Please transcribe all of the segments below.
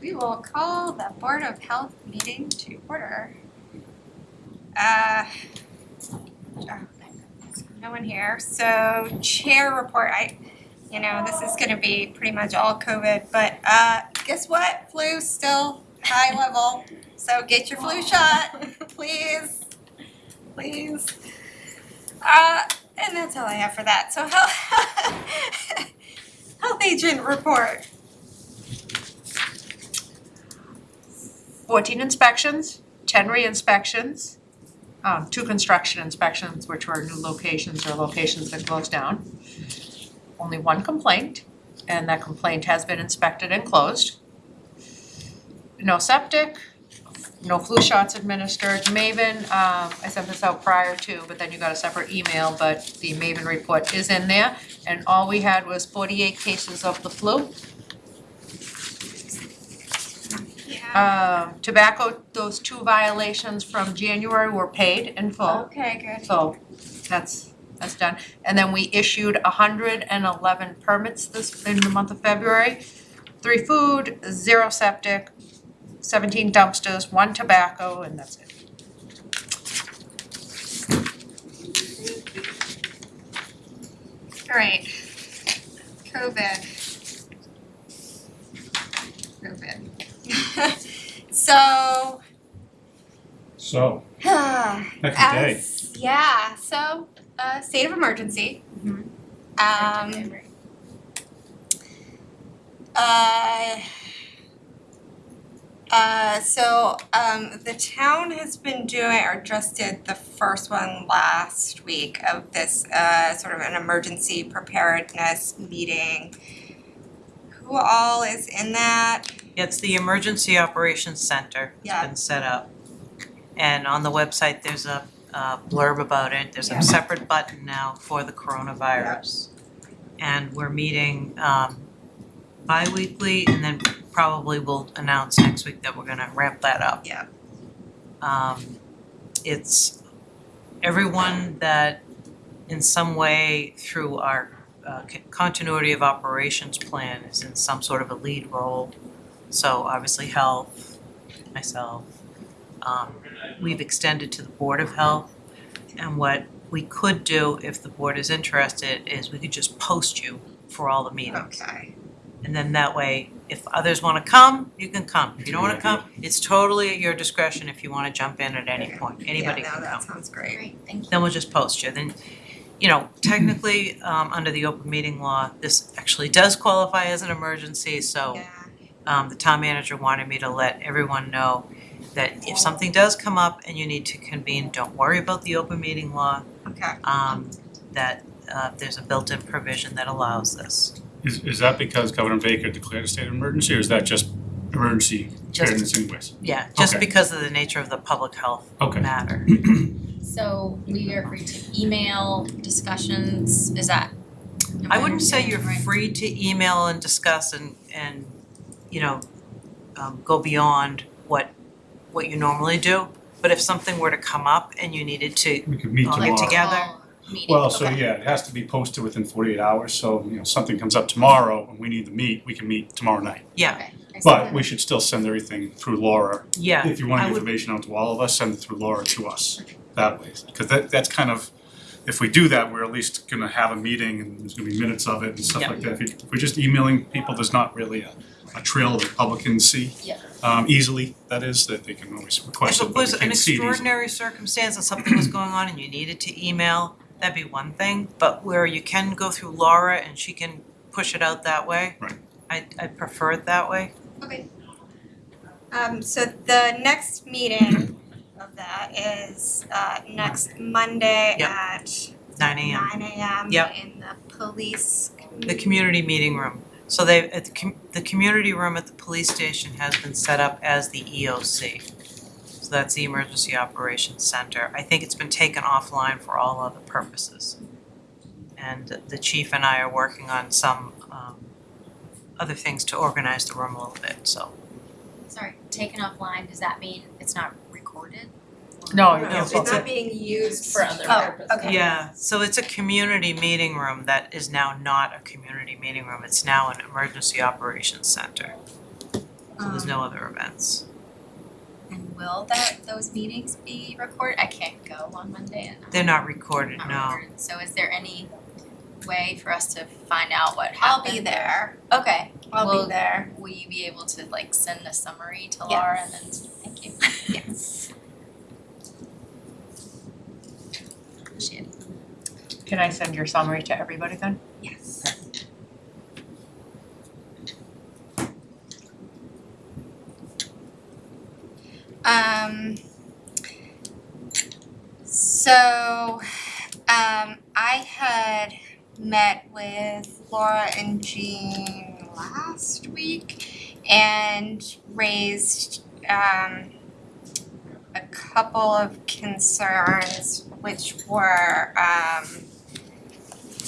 we will call the Board of Health meeting to order. Uh, oh, no one here, so chair report, I, you know, this is gonna be pretty much all COVID, but uh, guess what? Flu still high level, so get your flu shot, please, please. Uh, and that's all I have for that, so health, health agent report. Fourteen inspections, ten re-inspections, um, two construction inspections, which were new locations or locations that closed down. Only one complaint, and that complaint has been inspected and closed. No septic, no flu shots administered. Maven, um, I sent this out prior to, but then you got a separate email, but the Maven report is in there. And all we had was forty-eight cases of the flu. Um, tobacco, those two violations from January were paid in full, Okay, good. so that's, that's done. And then we issued hundred and eleven permits this, in the month of February. Three food, zero septic, seventeen dumpsters, one tobacco, and that's it. Alright. COVID. COVID. So, So, heck of day. yeah, so, uh, state of emergency. Um, uh, uh, so, um, the town has been doing, or just did the first one last week of this, uh, sort of an emergency preparedness meeting. Who all is in that? It's the Emergency Operations Center. It's Yeah. been set up. And on the website, there's a uh, blurb about it. There's Yeah. a separate button now for the coronavirus. And we're meeting um bi-weekly and then probably we'll announce next week that we're gonna ramp that up. Yeah. Um it's everyone that in some way through our uh c- continuity of operations plan is in some sort of a lead role. So obviously health, myself. Um we've extended to the Board of Health. And what we could do, if the board is interested, is we could just post you for all the meetings. Okay. And then that way, if others wanna come, you can come. If you don't wanna come, it's totally at your discretion if you wanna jump in at any point. Anybody Yeah, can no, come. that sounds great. Great, thank you. Then we'll just post you. Then, you know, technically, um under the open meeting law, this actually does qualify as an emergency, so Yeah. Um the town manager wanted me to let everyone know that if something does come up and you need to convene, don't worry about the open meeting law. Okay. Um that uh there's a built-in provision that allows this. Is, is that because Governor Baker declared a state of emergency, or is that just emergency preparedness anyways? Yeah, just Okay. because of the nature of the public health Okay. matter. So we are free to email discussions, is that? I wouldn't say you're right? free to email and discuss and and you know um go beyond what what you normally do. But if something were to come up and you needed to, We could meet All tomorrow. get together. Meeting, Well, so okay. yeah, it has to be posted within forty-eight hours, so, you know, something comes up tomorrow and we need to meet, we can meet tomorrow night. yeah, Okay, I see. But we should still send everything through Laura. yeah, If you want I the would- information out to all of us, send it through Laura to us that way. Because that, that's kind of, if we do that, we're at least gonna have a meeting and there's gonna be minutes of it and stuff Yeah. like that. If you- if we're just emailing people, there's not really a, a trail that the public can see. Yeah. Um, easily, that is, that they can always request If it, it but was they an can't see it easily. extraordinary circumstance and something was going on and you needed to email, that'd be one thing, but where you can go through Laura and she can push it out that way. Right. I I prefer it that way. Okay. Um, so the next meeting of that is, uh, next Monday Yep. at Nine AM, nine AM Yep. in the police. the community meeting room. So they, at the com- the community room at the police station has been set up as the EOC. So that's the Emergency Operations Center. I think it's been taken offline for all other purposes. And the chief and I are working on some um other things to organize the room a little bit, so. Sorry, taken offline, does that mean it's not recorded? No, No, no, It's it's a, not being used. For other Oh, purposes. okay. Yeah, so it's a community meeting room that is now not a community meeting room, it's now an emergency operations center. so there's no um. other events. And will that, those meetings be recorded? I can't go on Monday and They're not recorded, not no. recorded. So is there any way for us to find out what I'll happened? be there, Okay, I'll Well- be there, will you be able to like send a summary to Laura and then, thank you. yes. Appreciate it. Can I send your summary to everybody then? Yes. Um, so, um, I had met with Laura and Jean last week and raised, um, a couple of concerns, which were, um,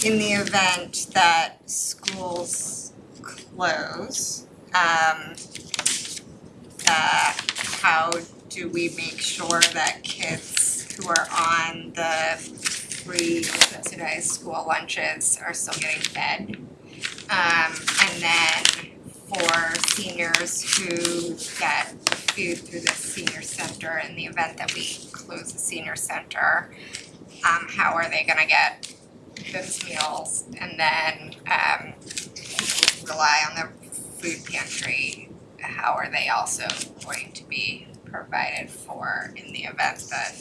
in the event that schools close, um, uh, how do we make sure that kids who are on the free subsidized school lunches are still getting fed? Um, and then for seniors who get food through the senior center in the event that we close the senior center, um, how are they gonna get those meals and then um people who rely on the food pantry, how are they also going to be provided for in the event that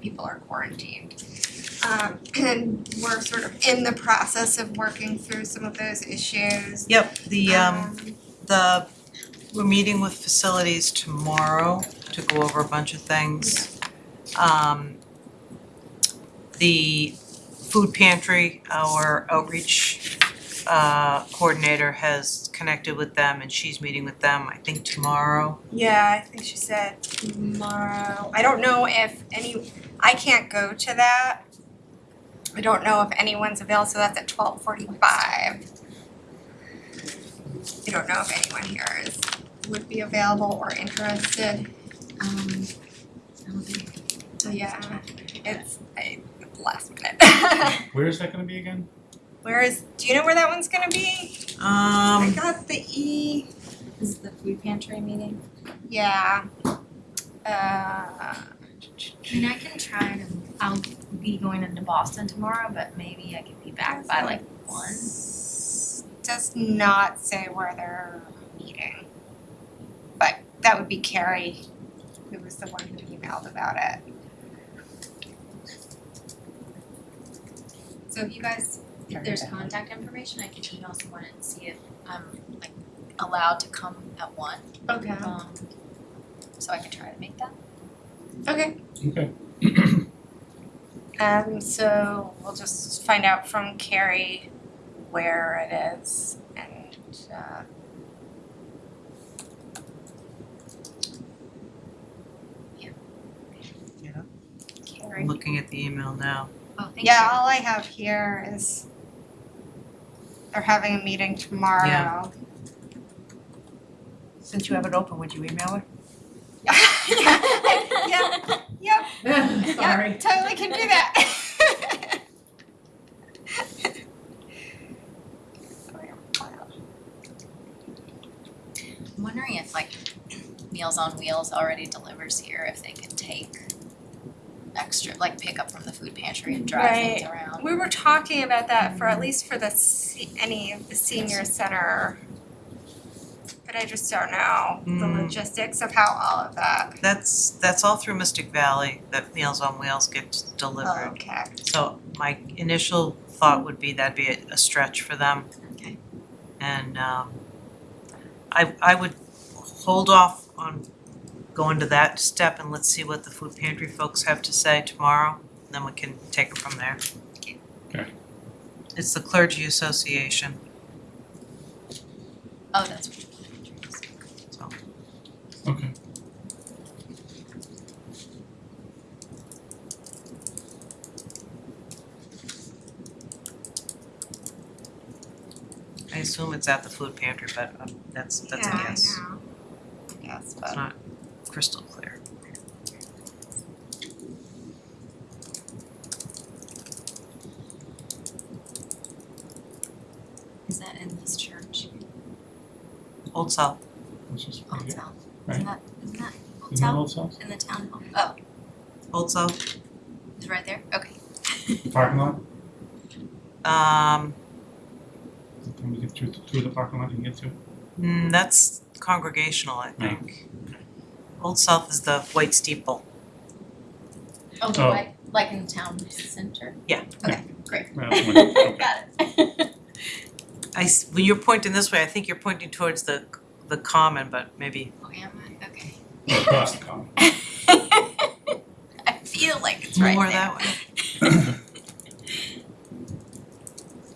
people are quarantined? Um and we're sort of in the process of working through some of those issues. Yep, the um the, we're meeting with facilities tomorrow to go over a bunch of things. Um the food pantry, our outreach uh coordinator has connected with them and she's meeting with them, I think tomorrow. Yeah, I think she said tomorrow. I don't know if any, I can't go to that. I don't know if anyone's available, so that's at twelve forty-five. I don't know if anyone here is, would be available or interested. Um, I don't think So yeah, it's, I, last minute. Where is that gonna be again? Where is, do you know where that one's gonna be? I Um got the E, this is the food pantry meeting. yeah. Uh, I mean, I can try to, I'll be going into Boston tomorrow, but maybe I could be back by like one. Does not say where they're meeting. But that would be Carrie, who was the one who emailed about it. So if you guys, If there's contact information, I can email someone and see if I'm like allowed to come at one. okay, Um, so I can try to make that. okay. Okay. Um, so we'll just find out from Carrie where it is and, uh. Carrie. I'm looking at the email now. Oh, thank you. Yeah, all I have here is they're having a meeting tomorrow. Since you have it open, would you email her? Yeah, yep, yep, totally can do that. I'm wondering if like Meals on Wheels already delivers here, if they could take extra, like pick up from the food pantry and drive things around. We were talking about that for at least for the se- any of the senior center. But I just don't know the Mm. logistics of how all of that. That's that's all through Mystic Valley that Meals on Wheels gets delivered. Okay. So my initial thought would be that'd be a, a stretch for them. Okay. And um I I would hold off on going into that step and let's see what the food pantry folks have to say tomorrow, and then we can take it from there. Okay. It's the clergy association, Oh, that's what the food pantry is. so Okay. I assume it's at the food pantry, but um that's that's a Yeah, I guess. know. I guess, It's but not crystal clear. Is that in this church? Old South, which is Old right South. Isn't that, isn't that Old Isn't that South Old South? in the town hall? Oh, Old South, it's right there, okay. Parking lot, um, can we get through, through the parking lot and get to? mm, that's congregational, I think. Old South is the white steeple. Oh, the Oh. white, like in the town center? Yeah. Okay, great. Well, okay. Got it. I, s- when you're pointing this way, I think you're pointing towards the, the common, but maybe, Oh, am I? Okay. Across the common. I feel like it's right more there. that way.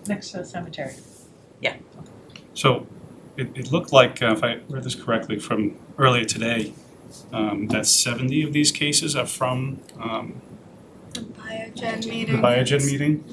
Next to the cemetery. Yeah. So it, it looked like, uh, if I read this correctly from earlier today, um, that seventy of these cases are from, um, The Biogen the meeting. Biogen meeting.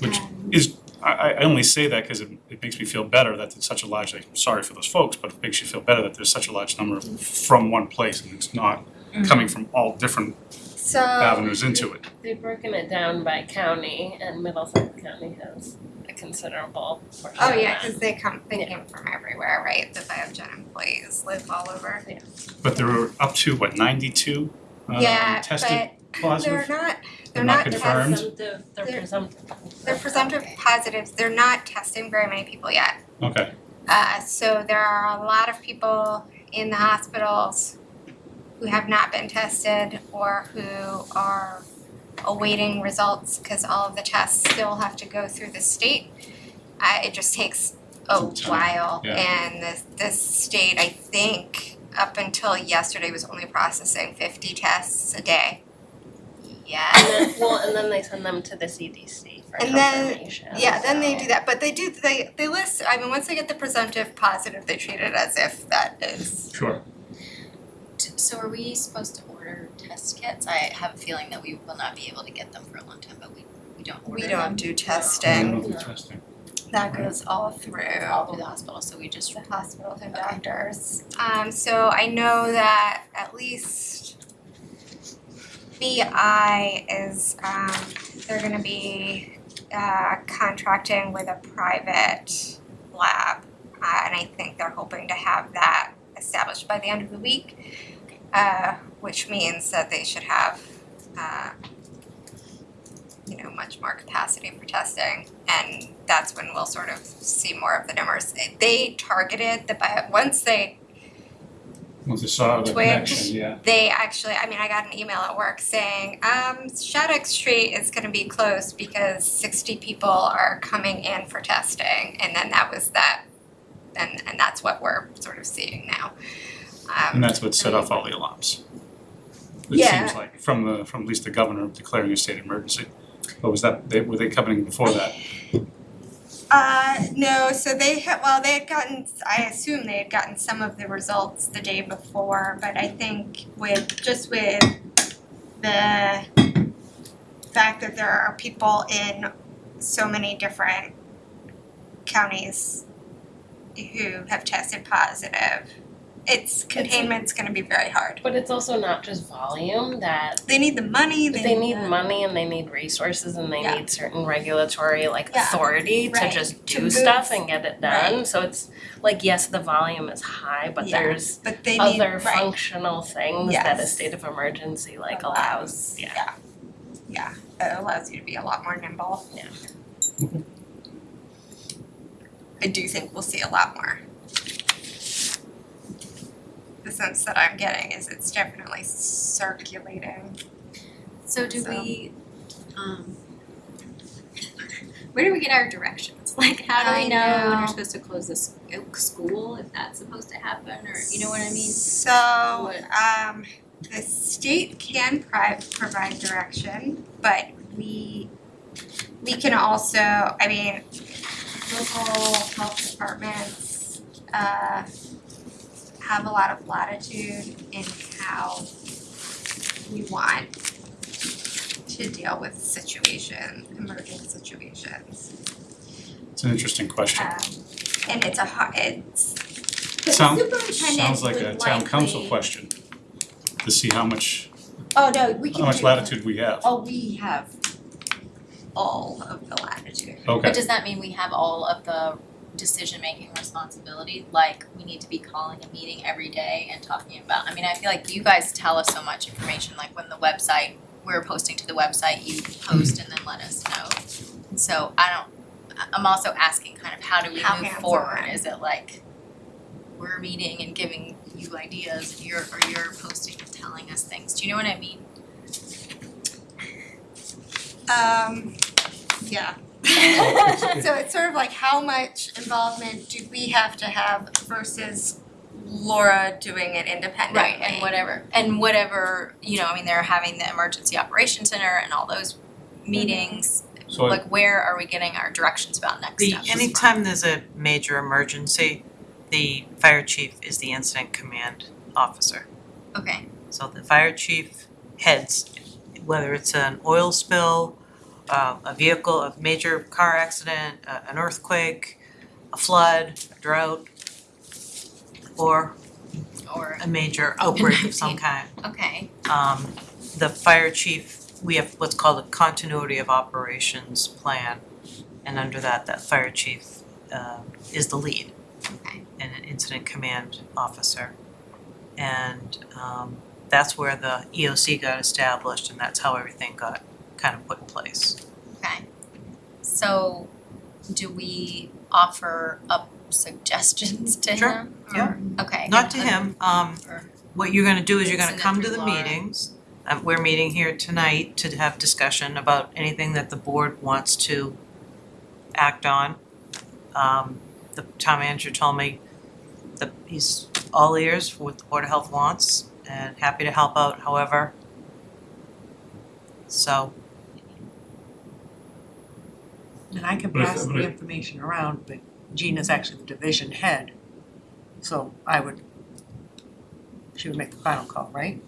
Which Um, is, I, I I only say that because it, it makes me feel better that it's such a large, like, sorry for those folks, but it makes you feel better that there's such a large number from one place and it's not coming from all different So, avenues into it. They've broken it down by county and Middlesex County has a considerable portion oh yeah, cause they come, they came from everywhere, right? The Biogen employees live all over. Yeah. But there were up to, what, ninety-two um, Yeah, tested but positive? they're not, they're not not confirmed? Presumptive, they're They're- presumptive. they're presumptive positives, they're not testing very many people yet. Okay, Uh, so there are a lot of people in the hospitals who have not been tested or who are awaiting results because all of the tests still have to go through the state. Uh, it just takes a Some while yeah. and the, the state, I think, up until yesterday was only processing fifty tests a day. Yeah. And then, well, and then they send them to the CDC for And then- confirmation. Yeah, then they so- do that, but they do, they, they list, I mean, once they get the presumptive positive, they treat it as if that is sure. T- So are we supposed to order test kits? I have a feeling that we will not be able to get them for a long time, but we, we don't order We them. don't do I testing, don't know testing. that goes all through All through the hospital, so we just, the hospitals and doctors. Um, so I know that at least BI is, um, they're gonna be, uh, contracting with a private lab. Uh, and I think they're hoping to have that established by the end of the week. Uh, which means that they should have, uh, you know, much more capacity for testing. And that's when we'll sort of see more of the numbers. They targeted the bio, once they, Once I saw the connection, yeah. they actually, I mean, I got an email at work saying, um, Shattuck Street is gonna be closed because sixty people are coming in for testing. And then that was that, and, and that's what we're sort of seeing now. Um, And that's what set off all the alarms. It Yeah. seems like, from the, from at least the governor declaring a state emergency. But was that, they, were they coming before that? Uh, no, so they had, well, they had gotten, I assume they had gotten some of the results the day before, but I think with, just with the fact that there are people in so many different counties who have tested positive, it's, containment's gonna be very hard. But it's also not just volume that They need the money, they they need need the- money and they need resources and they Yeah. need certain regulatory like Yeah. authority to Right. just To do stuff and get it done. So it's like yes, the volume is high, but Yeah. there's But they need, other right. functional things that a state of emergency like allows. Yeah. yeah. Yeah, it allows you to be a lot more nimble. Yeah. Mm-hmm. I do think we'll see a lot more. The sense that I'm getting is it's definitely circulating. so do So- we, um, where do we get our directions? Like, how do I we know when we're supposed to close this school, if that's supposed to happen, or, you know what I mean? So, um, the state can provide direction, but we, we can also, I mean, local health departments, uh, have a lot of latitude in how we want to deal with situation, emerging situations. It's an interesting question. Um, and it's a hard, it's, the Sound- Sounds like a town council likely- question, to see how much, Oh, no, we can how much do- latitude we have. Oh, we have all of the latitude. Okay, But does that mean we have all of the decision-making responsibility, like we need to be calling a meeting every day and talking about, I mean, I feel like you guys tell us so much information, like when the website, we're posting to the website, you post and then let us know. And so I don't, I- I'm also asking kind of how do we How move forward? Is it like we're meeting and giving you ideas and you're, or you're posting and telling us things, do you know what I mean? Um, yeah. So it's sort of like how much involvement do we have to have versus Laura doing it independently? Right, and whatever, and whatever, you know, I mean, they're having the emergency operations center and all those meetings. So Like, where are we getting our directions about next The, steps? anytime there's a major emergency, the fire chief is the incident command officer. Okay, So the fire chief heads, whether it's an oil spill, uh, a vehicle, a major car accident, uh, an earthquake, a flood, a drought, or or, a major outbreak of some kind. okay, Um, the fire chief, we have what's called a continuity of operations plan. And under that, that fire chief, uh, is the lead okay, and an incident command officer. And um that's where the EOC got established and that's how everything got kind of put in place. okay. So, do we offer up suggestions to him? Sure, yeah. Or- Okay. Not to him, um Or- what you're gonna do is you're gonna Send come to through the Laura. meetings. Um we're meeting here tonight to have discussion about anything that the board wants to act on. Um the town manager told me that he's all ears for what the Board of Health wants and happy to help out however. So And I can But if- pass but the if- information around, but Gina's actually the division head. So I would, she would make the final call, right?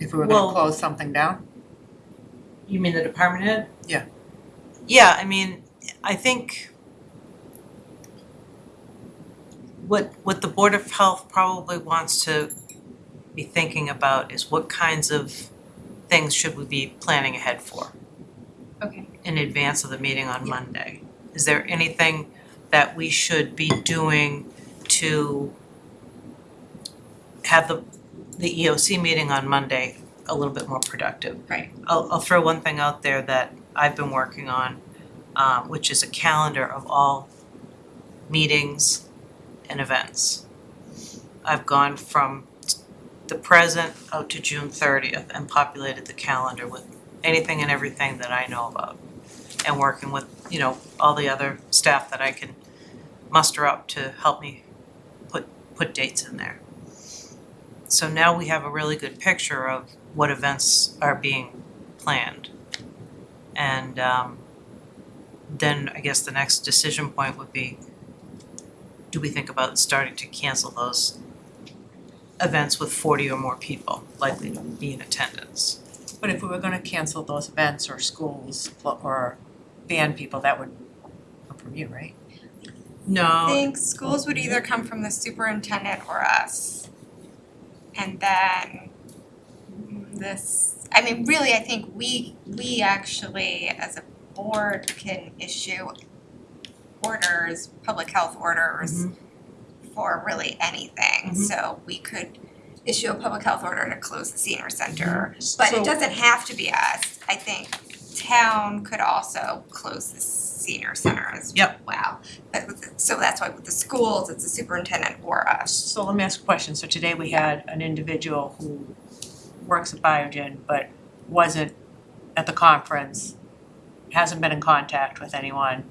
If we were gonna close something down? You mean the department head? Yeah. Yeah, I mean, I think what what the Board of Health probably wants to be thinking about is what kinds of things should we be planning ahead for Okay, in advance of the meeting on Monday? Is there anything that we should be doing to have the the EOC meeting on Monday a little bit more productive? Right. I'll I'll throw one thing out there that I've been working on, um, which is a calendar of all meetings and events. I've gone from the present out to June thirtieth and populated the calendar with anything and everything that I know about. And working with, you know, all the other staff that I can muster up to help me put put dates in there. So now we have a really good picture of what events are being planned. And um then I guess the next decision point would be, do we think about starting to cancel those events with forty or more people likely to be in attendance? But if we were gonna cancel those events or schools or ban people, that would come from you, right? No. I No, think schools would either come from the superintendent or us. And then this, I mean, really, I think we, we actually, as a board, can issue orders, public health orders for really anything. Mhm. So we could issue a public health order to close the senior center. But So- it doesn't have to be us. I think town could also close the senior center as Yep. well. But with so that's why with the schools, it's the superintendent or us. So let me ask a question. So today we had an individual who works at Biogen but wasn't at the conference, hasn't been in contact with anyone,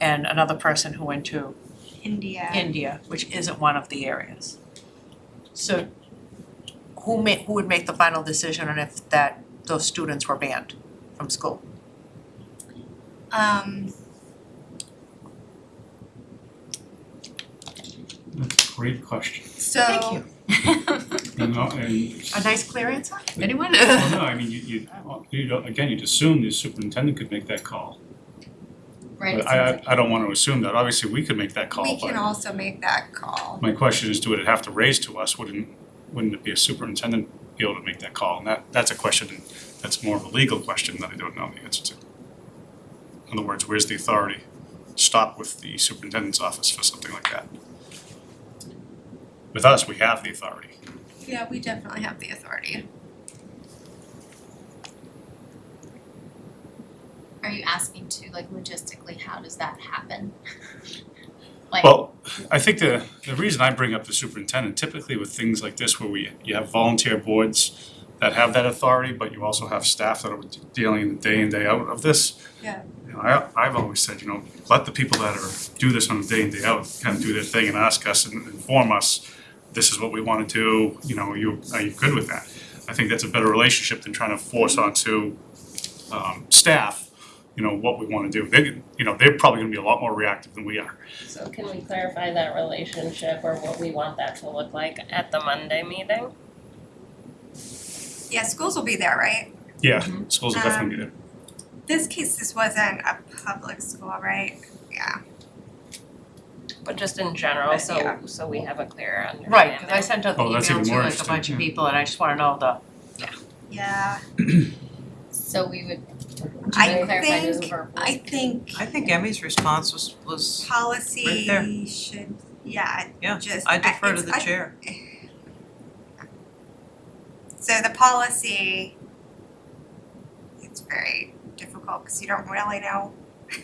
and another person who went to India. India, which isn't one of the areas. So who ma- who would make the final decision on if that, those students were banned from school? Um, That's a great question. so. Thank you. You know, and, A nice clear answer? Anyone? well, no, I mean, you, you, you don't, again, you'd assume the superintendent could make that call. right, But I, seems I, like, I don't wanna assume that, obviously, we could make that call, We can but also make that call. my question is, do it have to raise to us, wouldn't, wouldn't it be a superintendent be able to make that call? And that, that's a question, that's more of a legal question that I don't know the answer to. In other words, where's the authority stop with the superintendent's office for something like that. With us, we have the authority. Yeah, we definitely have the authority. Are you asking to like logistically, how does that happen? Like, Well, I think the, the reason I bring up the superintendent, typically with things like this where we, you have volunteer boards that have that authority, but you also have staff that are dealing day in, day out of this. Yeah. You know, I, I've always said, you know, let the people that are, do this on a day in, day out, kind of do their thing and ask us and inform us, this is what we wanna do, you know, you, are you good with that? I think that's a better relationship than trying to force onto, um, staff, you know, what we wanna do. They, you know, they're probably gonna be a lot more reactive than we are. So can we clarify that relationship or what we want that to look like at the Monday meeting? Yeah, schools will be there, right? Yeah, mm-hmm. schools will definitely be um, there. This case, this wasn't a public school, right? Yeah. But just in general, But, so yeah. so we have a clear understanding. Right, cause I sent out the Oh, that's email even to more like a interesting. bunch of people and I just wanna know the, Yeah, so we would, I do clarify those think- verbal? I think I think Emmy's response was was, Right there. policy should, yeah, yeah, just. I defer to it's- the I- chair. So the policy, it's very difficult because you don't really know.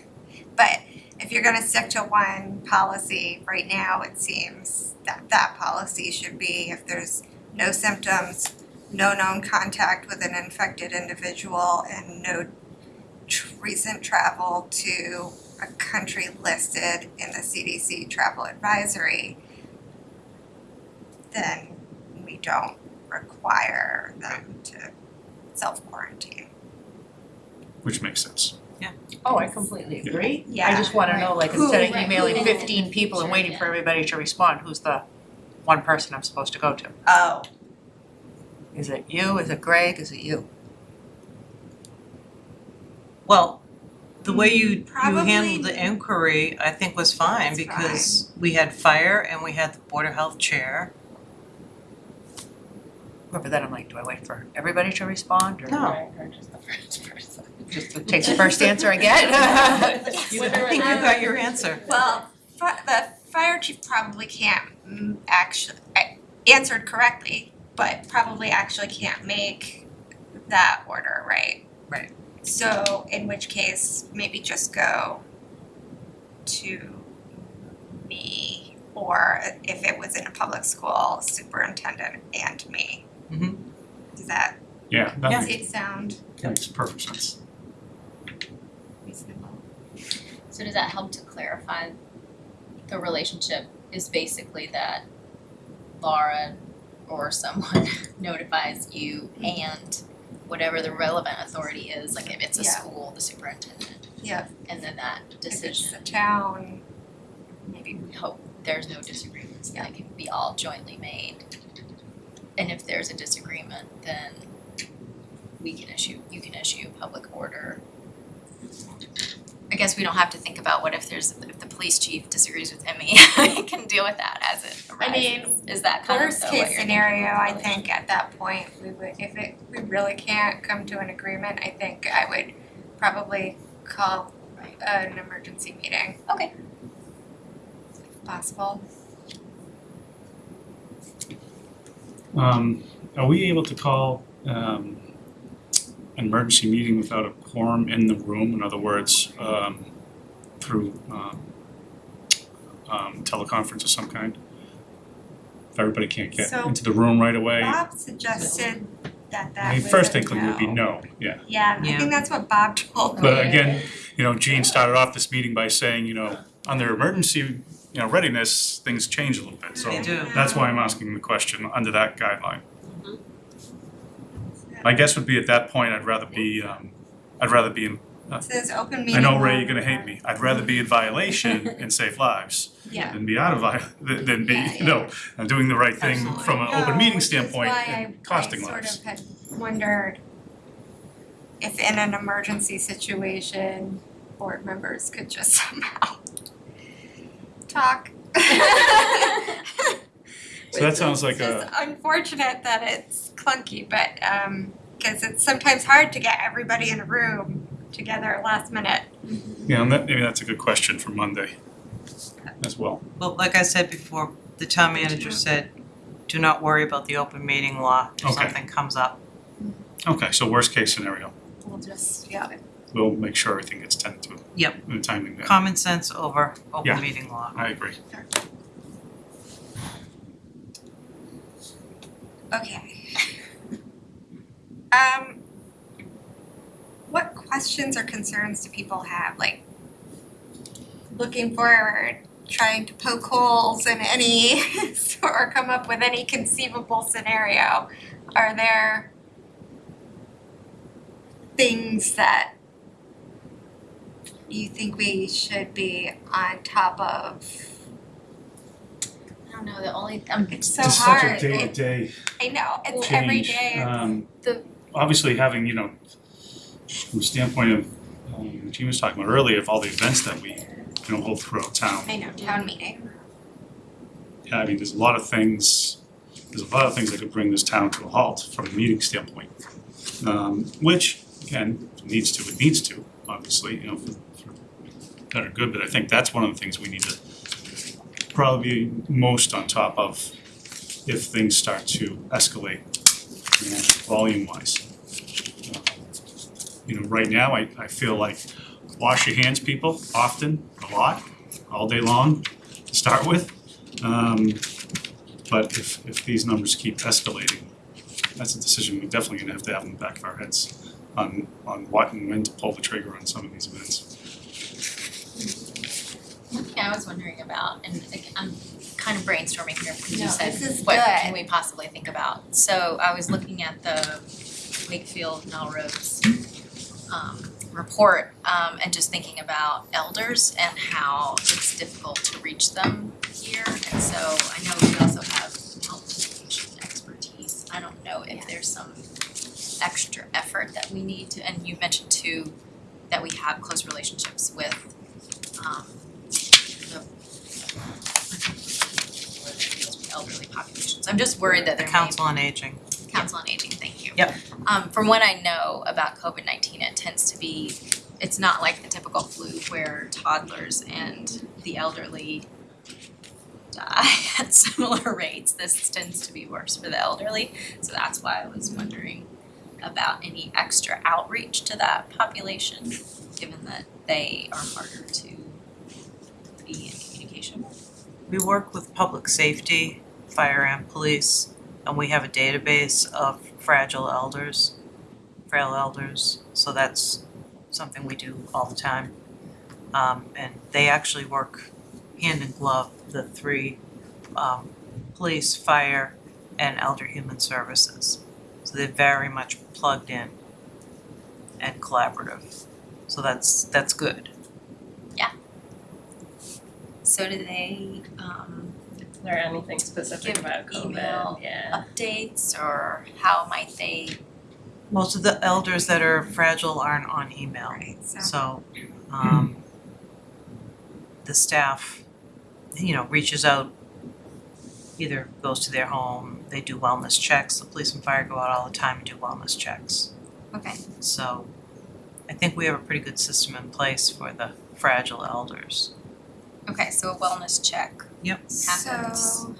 But if you're gonna stick to one policy, right now, it seems that that policy should be if there's no symptoms, no known contact with an infected individual and no recent travel to a country listed in the CDC travel advisory, then we don't require them to self-quarantine. which makes sense. Yeah. Oh, I completely agree. Yeah. I just wanna know, like, Who- instead of right, emailing who- fifteen people and waiting for everybody to respond, who's the one person I'm supposed to go to? Oh. Is it you, is it Greg, is it you? Well, the way you you Probably- handled the inquiry, I think was fine That's because we had fire and we had the Board of Health chair. But then I'm like, do I wait for everybody to respond or No. Right, or just the first person. just to take the first answer I get? You, I think you got your answer. Well, fi- the fire chief probably can't actually, answered correctly, but probably actually can't make that order, right? Right. So in which case, maybe just go to me, or if it was in a public school, superintendent and me. Mhm. Does that Yeah, that Yeah. makes, make sound that makes perfect sense. reasonable? So does that help to clarify the relationship is basically that Laura or someone notifies you and whatever the relevant authority is, like if it's a Yeah. school, the superintendent. Yeah. And then that If decision, it's the town, maybe we hope there's no disagreements, that can be all jointly made. And if there's a disagreement, then we can issue, you can issue a public order. I guess we don't have to think about what if there's, if the police chief disagrees with Emmy, we can deal with that as it I mean, arises. Is that kind of Worst what case scenario, I think at that point, we would, if it, we really can't come to an agreement, I think I would probably call an emergency meeting. Okay. If possible. Um, are we able to call, um, an emergency meeting without a quorum in the room? In other words, um, through, um, um, teleconference of some kind? If everybody can't get So- into the room right away? Bob suggested that I that mean, was first a inkling would be no, yeah. Yeah, I Yeah. think that's what Bob told me. But again, you know, Gene started off this meeting by saying, you know, under emergency, you know, readiness, things change a little bit, so They do. that's why I'm asking the question under that guideline. My guess would be at that point, I'd rather be, um, I'd rather be in, It says open meeting. I know Ray, you're gonna hate me, I'd rather be in violation and save lives Yeah. than be out of vi- than than be, Yeah, you know, uh, doing the right thing Absolutely. from an open meeting which is standpoint why and I- costing I lives. sort of had wondered if in an emergency situation, board members could just somehow talk. So that sounds like It's a, just unfortunate that it's clunky, but um, cause it's sometimes hard to get everybody in a room together last minute. Yeah, and that, maybe that's a good question for Monday as well. Well, like I said before, the town manager said, do not worry about the open meeting law if Okay. something comes up. Okay, so worst case scenario, We'll just, yeah, we'll make sure everything gets tended to Yep. in a timely manner. Common sense over Yeah. open meeting law. I agree. okay. Um, what questions or concerns do people have, like looking forward, trying to poke holes in any, or come up with any conceivable scenario? Are there things that you think we should be on top of? I don't know, the only, um, It's so Just hard. such a It- day-to-day I know, it's every change. day, Um, The- obviously having, you know, from the standpoint of, um, Gene was talking about earlier, of all the events that we, you know, hold throughout town. I know, town meeting. Yeah, I mean, there's a lot of things, there's a lot of things that could bring this town to a halt from a meeting standpoint. Um, which, again, if it needs to, it needs to, obviously, you know, for are good, but I think that's one of the things we need to probably be most on top of if things start to escalate, you know, volume wise. You know, right now, I, I feel like wash your hands, people, often, a lot, all day long, to start with. Um, but if, if these numbers keep escalating, that's a decision we're definitely gonna have to have in the back of our heads on, on what and when to pull the trigger on some of these events. One thing I was wondering about, and like, I'm kind of brainstorming here because you No, said, this is what good. can we possibly think about? So I was looking at the Wakefield Melrose um report um and just thinking about elders and how it's difficult to reach them here. And so I know we also have health education expertise. I don't know if there's some extra effort that we need to, and you mentioned too, that we have close relationships with um elderly populations. I'm just worried that The there may council on aging. Council on Aging, thank you. Yep. Um, from what I know about COVID nineteen, it tends to be, it's not like the typical flu where toddlers and the elderly die at similar rates. This tends to be worse for the elderly, so that's why I was wondering about any extra outreach to that population, given that they are harder to be in We work with public safety, fire and police, and we have a database of fragile elders, frail elders, so that's something we do all the time. Um, and they actually work hand in glove, the three, um, police, fire, and elder human services. So they're very much plugged in and collaborative, so that's, that's good. So do they, um, Is there anything specific Give about COVID? email. Yeah. updates or how might they Most of the elders that are fragile aren't on email. Right, so. So, um, the staff, you know, reaches out, either goes to their home, they do wellness checks, the police and fire go out all the time and do wellness checks. Okay. So, I think we have a pretty good system in place for the fragile elders. Okay, so a wellness check Yep. happens. So.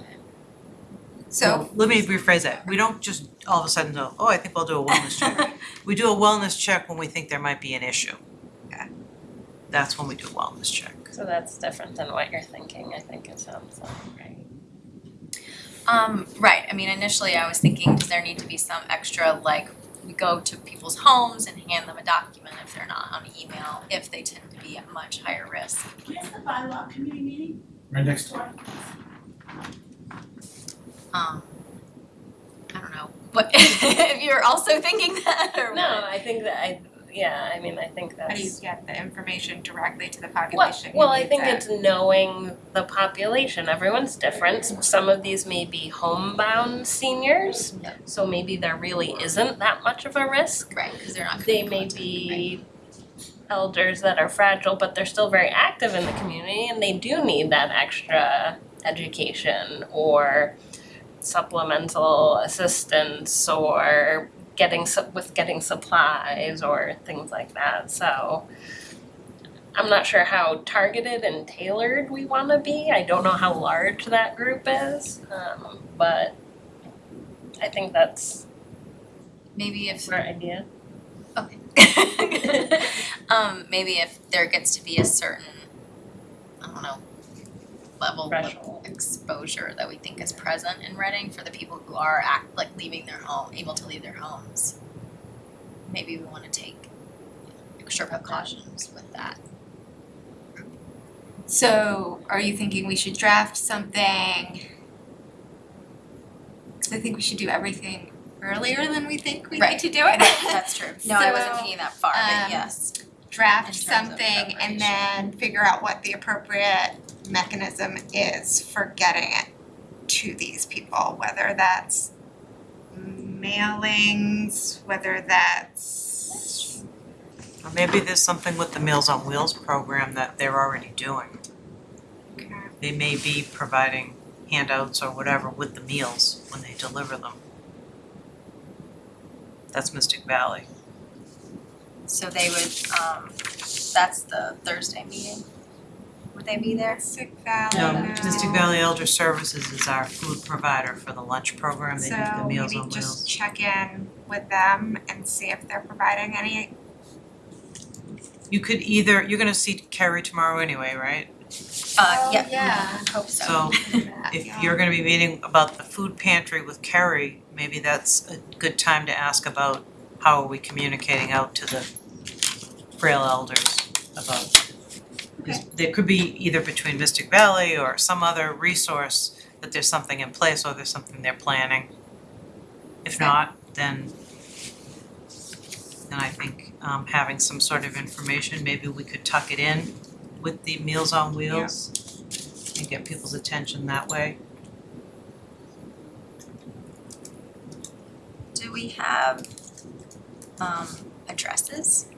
So, Well, Let me rephrase that, we don't just all of a sudden go, oh, I think I'll do a wellness check. We do a wellness check when we think there might be an issue. Okay. That's when we do a wellness check. So that's different than what you're thinking, I think it sounds like, right? Um, right, I mean, initially I was thinking, does there need to be some extra, like, we go to people's homes and hand them a document if they're not on email, if they tend to be at much higher risk. Where's the bylaw committee meeting? Right next door. Um, I don't know, but if you're also thinking that or what? No, I think that I, yeah, I mean, I think that's. how do you get the information directly to the population? who well, I think it? it's knowing the population. Everyone's different. Some of these may be homebound seniors, so maybe there really isn't that much of a risk. Right, cause they're not They may contact, right? be elders that are fragile, but they're still very active in the community and they do need that extra education or supplemental assistance or getting with getting supplies or things like that. So I'm not sure how targeted and tailored we wanna be, I don't know how large that group is, um, but I think that's Maybe a if smart idea. Okay. um, maybe if there gets to be a certain, I don't know, level of exposure that we think is present in Reading for the people who are act like leaving their home, able to leave their homes. Maybe we wanna take extra precautions with that. So are you thinking we should draft something? I think we should do everything earlier than we think we need to do it. That's true. No, I wasn't So, thinking that far, um, but yes. Draft In terms of something and then figure out what the appropriate mechanism is for getting it to these people, whether that's mailings, whether that's Or maybe there's something with the Meals on Wheels program that they're already doing. They may be providing handouts or whatever with the meals when they deliver them. That's Mystic Valley. So they would, um, that's the Thursday meeting. Would they be there? Mystic Valley. No, Mystic Valley Elder Services is our food provider for the lunch program. They do the So Meals maybe on just check in with them and see if they're providing any. You could either, you're gonna see Kerry tomorrow anyway, right? Uh, yeah, Oh, yeah. hope so. So if you're gonna be meeting about the food pantry with Kerry, maybe that's a good time to ask about how are we communicating out to the frail elders about. Because there could be either between Mystic Valley or some other resource that there's something in place or there's something they're planning. If Okay. not, then then I think um having some sort of information, maybe we could tuck it in with the Meals on Wheels and get people's attention that way. Do we have, um, addresses,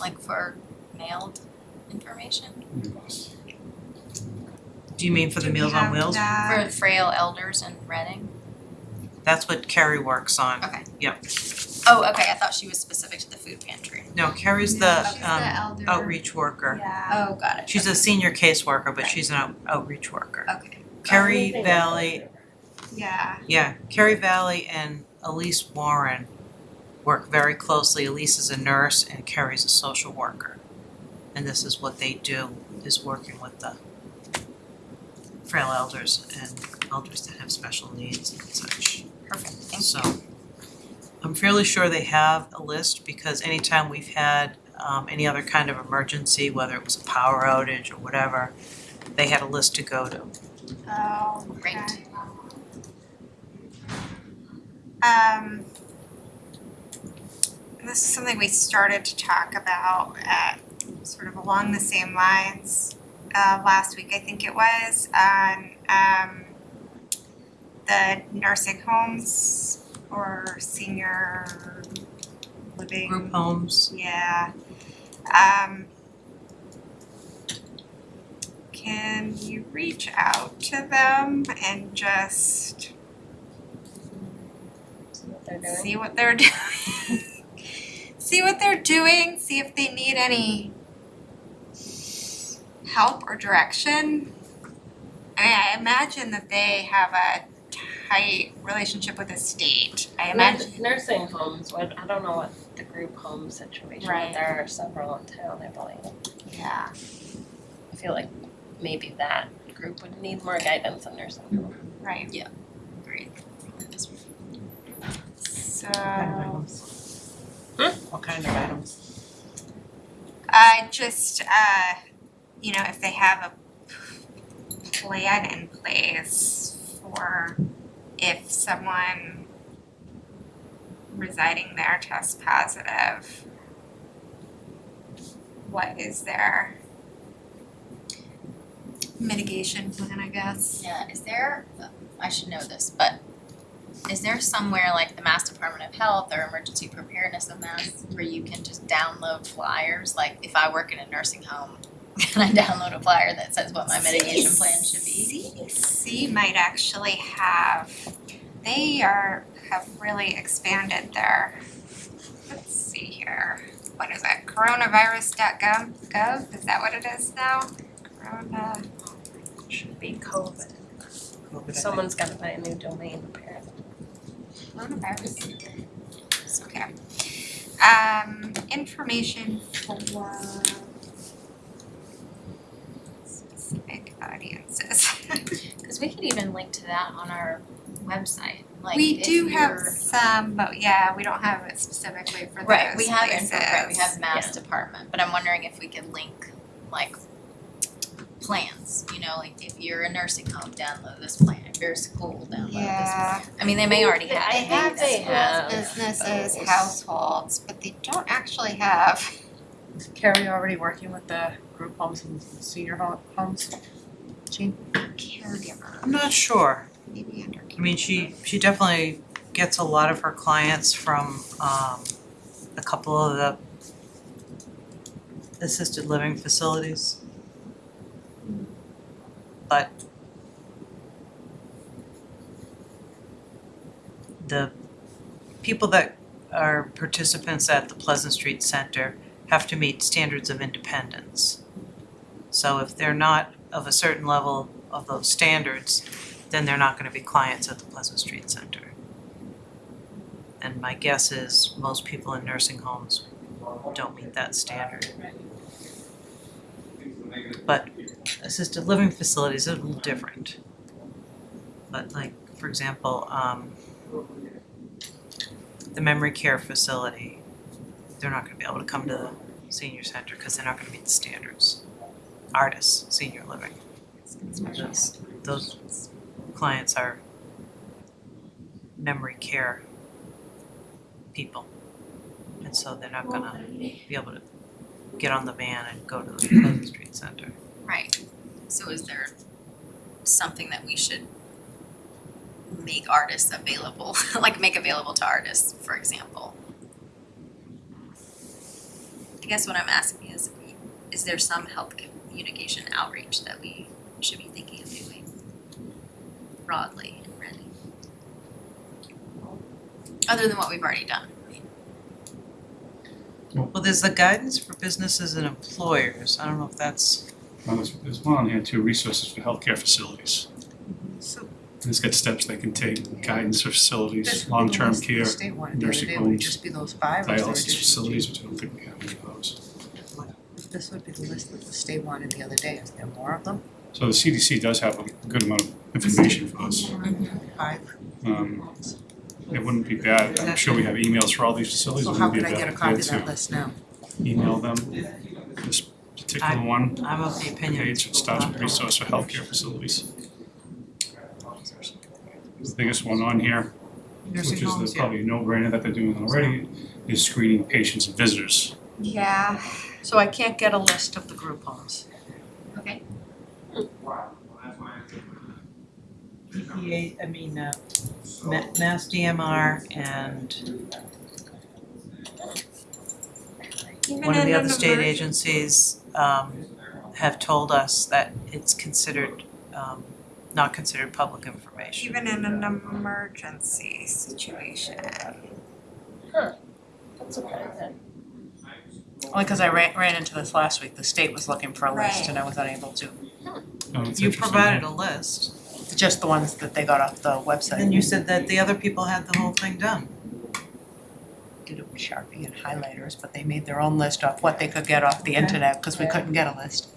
like for mailed information? Do you mean for the Meals on Wheels? that? For frail elders in Reading? That's what Carrie works on. Okay. Yep. Oh, okay, I thought she was specific to the food pantry. No, Carrie's No, the she's the um elder. outreach worker. Yeah. Oh, got it. She's a senior caseworker, but she's an out- outreach worker. Okay, Kerry Anything Valley, Yeah. yeah, Kerry Valley and Elise Warren work very closely. Elise is a nurse and Kerry's a social worker. And this is what they do, is working with the frail elders and elders that have special needs and such. perfect, thank you. So I'm fairly sure they have a list because anytime we've had um any other kind of emergency, whether it was a power outage or whatever, they had a list to go to. Oh, Great. okay. This is something we started to talk about at sort of along the same lines uh last week, I think it was, on um the nursing homes or senior living. Group homes, Yeah. Um. Can you reach out to them and just See what they're doing. see what they're doing? See what they're doing, see if they need any help or direction. I mean, I imagine that they have a tight relationship with the state. I imagine. Nursing homes, what, I don't know what the group home situation, Right. there are several in town, I believe. Yeah. I feel like maybe that group would need more guidance in nursing home. Right. Yeah. Great. So. Kind of items. What kind of items? Uh, just, uh, you know, if they have a plan in place for if someone residing there tests positive, what is their mitigation plan, I guess? Yeah, is there, I should know this, but is there somewhere like the Mass Department of Health or Emergency Preparedness of Mass where you can just download flyers? Like if I work in a nursing home, can I download a flyer that says what my mitigation plan should be? CDC might actually have, they are, have really expanded their, let's see here. what is it, coronavirus.gov, gov, is that what it is now? Corona, Should be COVID. COVID, I. Someone's gotta buy a new domain apparently. Coronavirus. It's okay. Um, information for specific audiences. Cause we could even link to that on our website, like We do have some, but yeah, we don't have it specifically for those Right, we have info, right, we have places. mass department, but I'm wondering if we could link like plans, you know, like if you're a nursing home, download this plan, if you're a school, download this. Yeah, I mean, they may already have they have think they have businesses, those. households, but they don't actually have Is Carrie already working with the group homes and senior ho- homes? Jean? caregiver, I'm not sure. maybe under. I mean, she, she definitely gets a lot of her clients from, um, a couple of the assisted living facilities. But the people that are participants at the Pleasant Street Center have to meet standards of independence. So if they're not of a certain level of those standards, then they're not gonna be clients at the Pleasant Street Center. And my guess is most people in nursing homes don't meet that standard. But assisted living facilities are a little different. But like, for example, um the memory care facility, they're not gonna be able to come to the senior center because they're not gonna meet the standards. Artis, senior living. Those, those clients are memory care people. And so they're not gonna be able to get on the van and go to the Pleasant Street Center. Right, so is there something that we should make artists available, like make available to artists, for example? I guess what I'm asking is, is there some health communication outreach that we should be thinking of doing broadly and Reading? Other than what we've already done, Well, there's the guidance for businesses and employers. I don't know if that's, There's, there's one on here too, resources for healthcare facilities. So And It's got steps they can take, guidance for this facilities, would be the long-term list that the care, state wanted the other nursing day, would it homes, just be those five or is there dialysis additional? facilities, which I don't think we have any of those. This would be the list that the state wanted the other day, is there more of them? So the CDC does have a good amount of information for us. Five. Um, it wouldn't be bad, I'm sure we have emails for all these facilities, So it how wouldn't could be I a get a copy of that to list now? email them this particular one. I'm of the opinion. page, it starts with resource for healthcare facilities. The biggest one on here, which is homes, the yeah. probably no-brainer that they're doing already, is screening patients and visitors. Yeah, So I can't get a list of the group homes. okay, EPA, I mean, uh, Ma- Mass DMR and even one of in the other state emerg- agencies um have told us that it's considered um not considered public information. Even in an emergency situation. That's surprising. Only because I ran, ran into this last week, the state was looking for a list and I was unable to. Oh, it's You interesting. provided a list, Just the ones that they got off the website. and you said that the other people had the whole thing done. Did it with Sharpie and highlighters, but they made their own list of what they could get off the internet, because we couldn't get a list.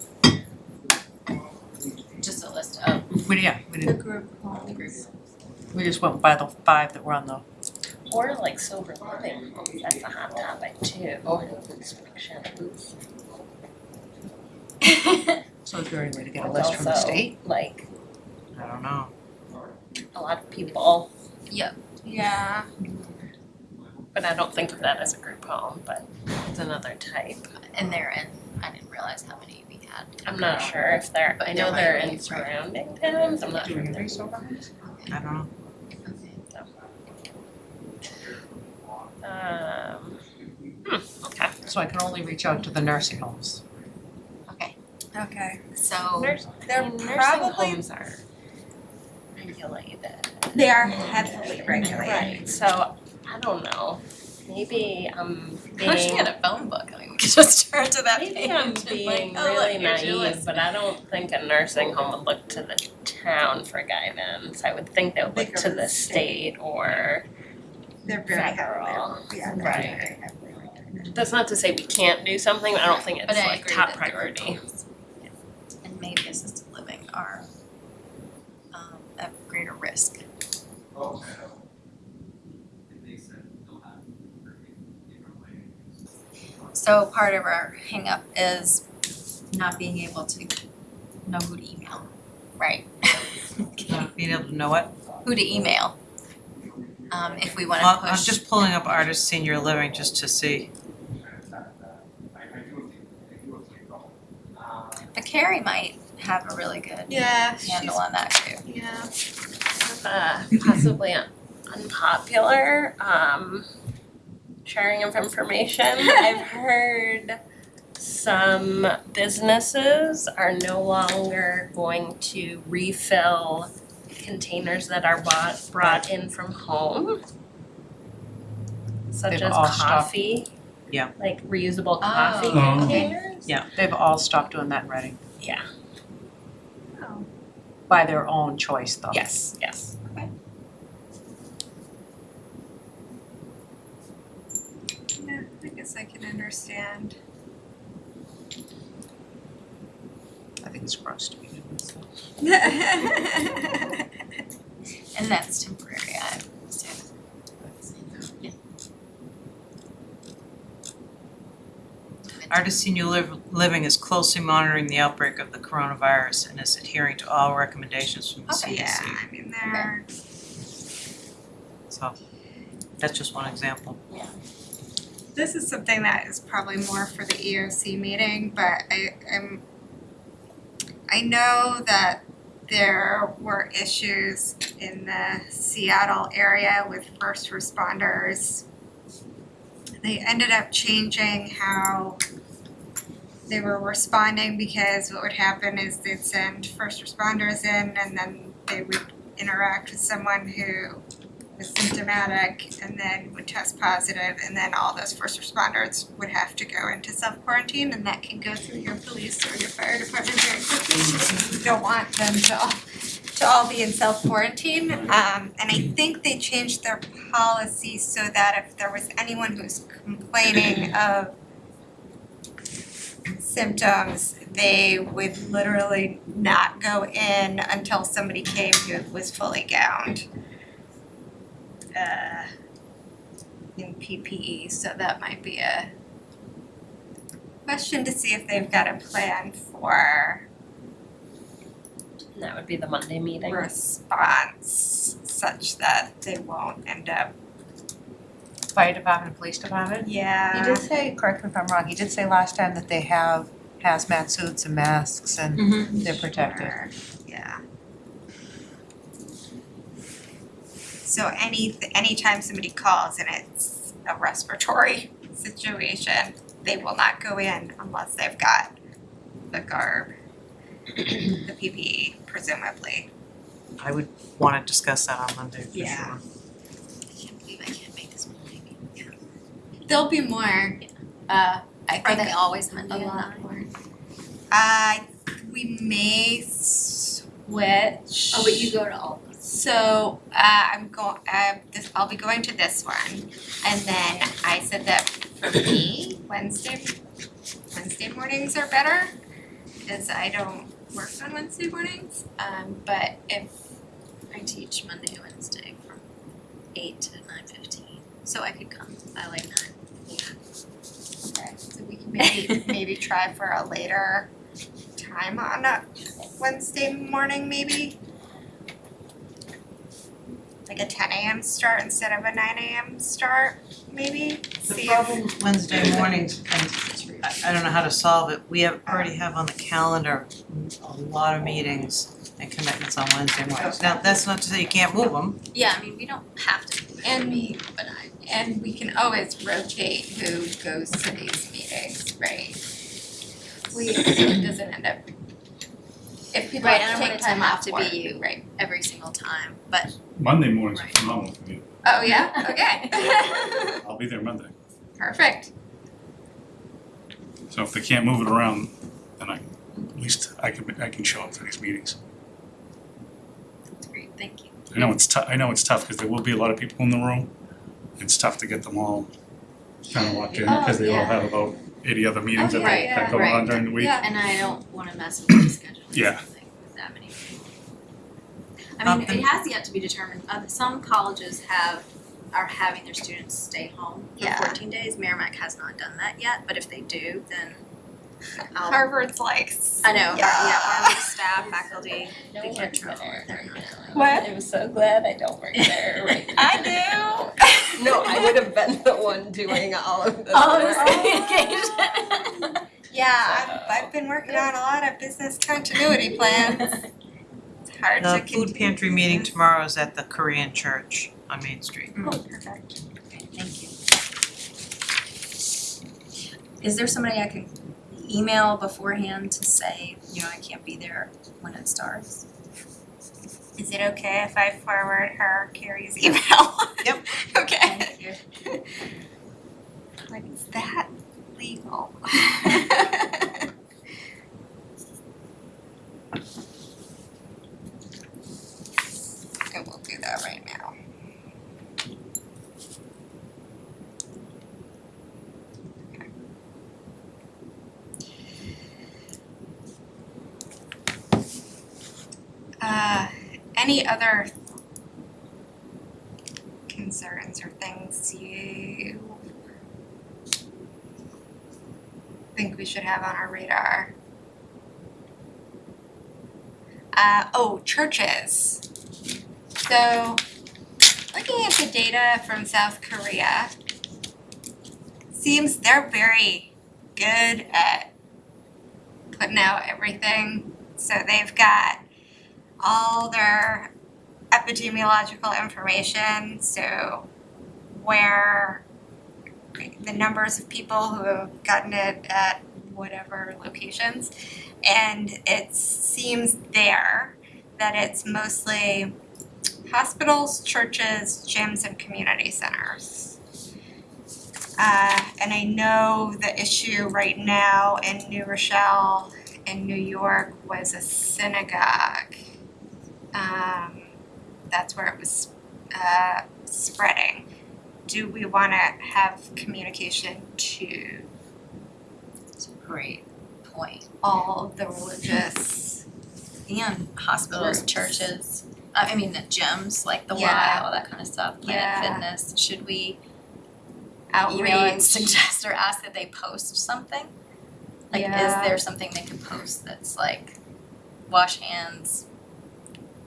just a list of We, yeah, we The didn't, group the group. we just went by the five that were on the, Or like sober living homes, that's a hot topic too, health inspections. so is there any way to get a list from the Also, state? Like I don't know. a lot of people, Yeah. Yeah, but I don't think of that as a group home, but it's another type. And they're in, I didn't realize how many we had. I'm not sure if they're, I know There they're be, in right. surrounding towns, I'm not sure if have they're. any sober homes? I don't know. Um, hmm, okay. So I can only reach out to the nursing homes. Okay, okay. so Nurse, They're mean, nursing probably- homes are regulated. They are heavily regulated. Right, so I don't know, maybe I'm I wish we had a phone book, I mean, we could just turn to that page maybe I'm and like, being oh, look, really naive, but I don't think a nursing home would look to the town for guidance. I would think they would look to the the state or, They're very Federal. heavily, yeah, they're Right. very heavily regulated. that's not to say we can't do something, but I don't think it's But I like agree top that there are priority. goals. And maybe assisted living are um at greater risk. So part of our hangup is not being able to know who to email, right? Not being able to know it. Who to email. Um if we wanna Well, push. I'm just pulling up Artis senior living just to see. But Carrie might have a really good Yeah, handle on that too. yeah. uh, possibly un- unpopular um, sharing of information. I've heard some businesses are no longer going to refill containers that are bought brought in from home. Such They've as all stopped. coffee. Yeah. Like reusable oh. coffee Oh, okay. containers. They've all stopped doing that in Reading. Yeah. Oh. By their own choice though. Yes, yes. Yeah, I guess I can understand. I think it's gross to be doing. And that's temporary, I understand. Artis senior liv- living is closely monitoring the outbreak of the coronavirus and is adhering to all recommendations from the Okay. CDC. Yeah, I mean, they're, So that's just one example. This is something that is probably more for the EOC meeting, but I am I know that there were issues in the Seattle area with first responders. They ended up changing how they were responding because what would happen is they'd send first responders in and then they would interact with someone who was symptomatic and then would test positive and then all those first responders would have to go into self quarantine and that can go through your police or your fire department very quickly. You don't want them to all to all be in self quarantine. Um and I think they changed their policy so that if there was anyone who's complaining of symptoms, they would literally not go in until somebody came who was fully gowned uh in PPE, so that might be a question to see if they've got a plan for And that would be the Monday meeting. response such that they won't end up, Fire department, police department? He yeah. did say, correct me if I'm wrong, he did say last time that they have hazmat suits and masks and they're protected. Sure, Yeah. So any, anytime somebody calls and it's a respiratory situation, they will not go in unless they've got the garb, the PPE presumably. I would wanna discuss that on Monday for sure. Yeah. I can't believe I can't make this meeting. There'll be more, uh, I Are think they always Monday a lot more. Uh, we may switch. Oh, but you go to all of them. So uh I'm go- uh this, I'll be going to this one. And then I said that for me, Wednesday, Wednesday mornings are better. Cause I don't work on Wednesday mornings. Um but if, I teach Monday, Wednesday from eight to nine fifteen, so I could come by like nine. okay, so we can maybe maybe try for a later time on a Wednesday morning maybe. Like a ten AM start instead of a nine AM start, maybe, The see if. problem Wednesday mornings, and I I don't know how to solve it, we have, already have on the calendar a lot of meetings and commitments on Wednesday mornings. Now, that's not to say you can't move them, Yeah, I mean, we don't have to do it for And- me, but I, And we can always rotate who goes to these meetings, right? We, so it doesn't end up. If people Right, I have don't to take to time off to be you. right? every single time, but Monday mornings are Right. phenomenal for me. Oh, yeah, okay. I'll be there Monday. Perfect. So if they can't move it around, then I, at least I can, I can show up for these meetings. That's great, thank you. I know it's tough, I know it's tough because there will be a lot of people in the room. It's tough to get them all kind of locked in oh, because they all Oh, yeah. have about eighty other meetings that they yeah, that go right. on during the week. Yeah. And I don't wanna mess with the schedule or Yeah. something with that many people. I Um, mean, it has yet to be determined, uh, some colleges have, are having their students stay home for Yeah. fourteen days, Merrimack has not done that yet, but if they do, then I'll- Harvard's like. I know, Har- Yeah. yeah, Harvard staff, faculty, No they can't works travel, there they're right not now. What? I'm so glad I don't work there right. I do. No, I would have been the one doing all of this All work. this communication. Yeah, I've, I've been working on a lot of business continuity plans. It's hard to The continue. food pantry meeting tomorrow is at the Korean Church on Main Street. Oh, perfect. Okay, thank you. Is there somebody I can email beforehand to say, you know, I can't be there when it starts? Is it okay if I forward her Carrie's email? Yep. Okay. Thank you. Like, is that legal? I will do that right now. Uh, any other concerns or things you think we should have on our radar? Uh, oh, churches. So, looking at the data from South Korea, seems they're very good at putting out everything. So they've got all their epidemiological information, so where the numbers of people who have gotten it at whatever locations. And it seems there that it's mostly hospitals, churches, gyms, and community centers. Uh, and I know the issue right now in New Rochelle in New York was a synagogue. Um, that's where it was uh, spreading. Do we want to have communication to It's a great point. all the religious? And hospitals, Groups. churches, I mean, the gyms, like the Y, Yeah. all that kind of stuff, Yeah. Planet Fitness, should we outreach? email and suggest or ask that they post something? Like, is there something they could post that's like, wash hands,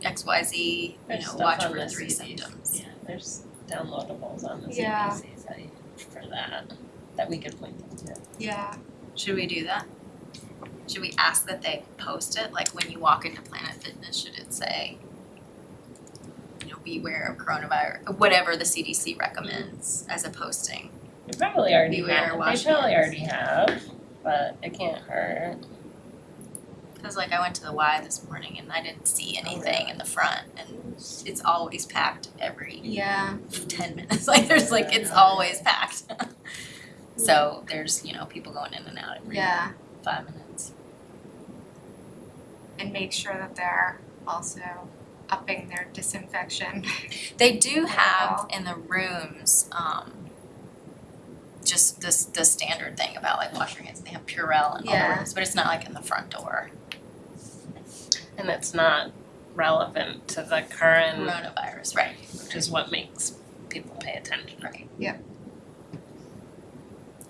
X, Y, Z, you There's know, stuff watch on for the three symptoms? Yeah, there's downloadables on the Yeah. CDC site for that, that we could point them to. Yeah, Should we do that? Should we ask that they post it, like when you walk into Planet Fitness, should it say, you know, beware of coronavirus, whatever the CDC recommends as a posting? They probably already Beware, have, they probably already have, but it can't hurt. Cause like I went to the Y this morning and I didn't see anything in the front and it's always packed every yeah, ten minutes, like there's like, it's always packed. So there's, you know, people going in and out every yeah, five minutes. and make sure that they're also upping their disinfection. They do have in the rooms, um, just this, the standard thing about like wash your hands, they have Purell in all the Yeah. rooms, but it's not like in the front door, And it's not relevant to the current, coronavirus, right? which is what makes people pay attention. Right. Yeah.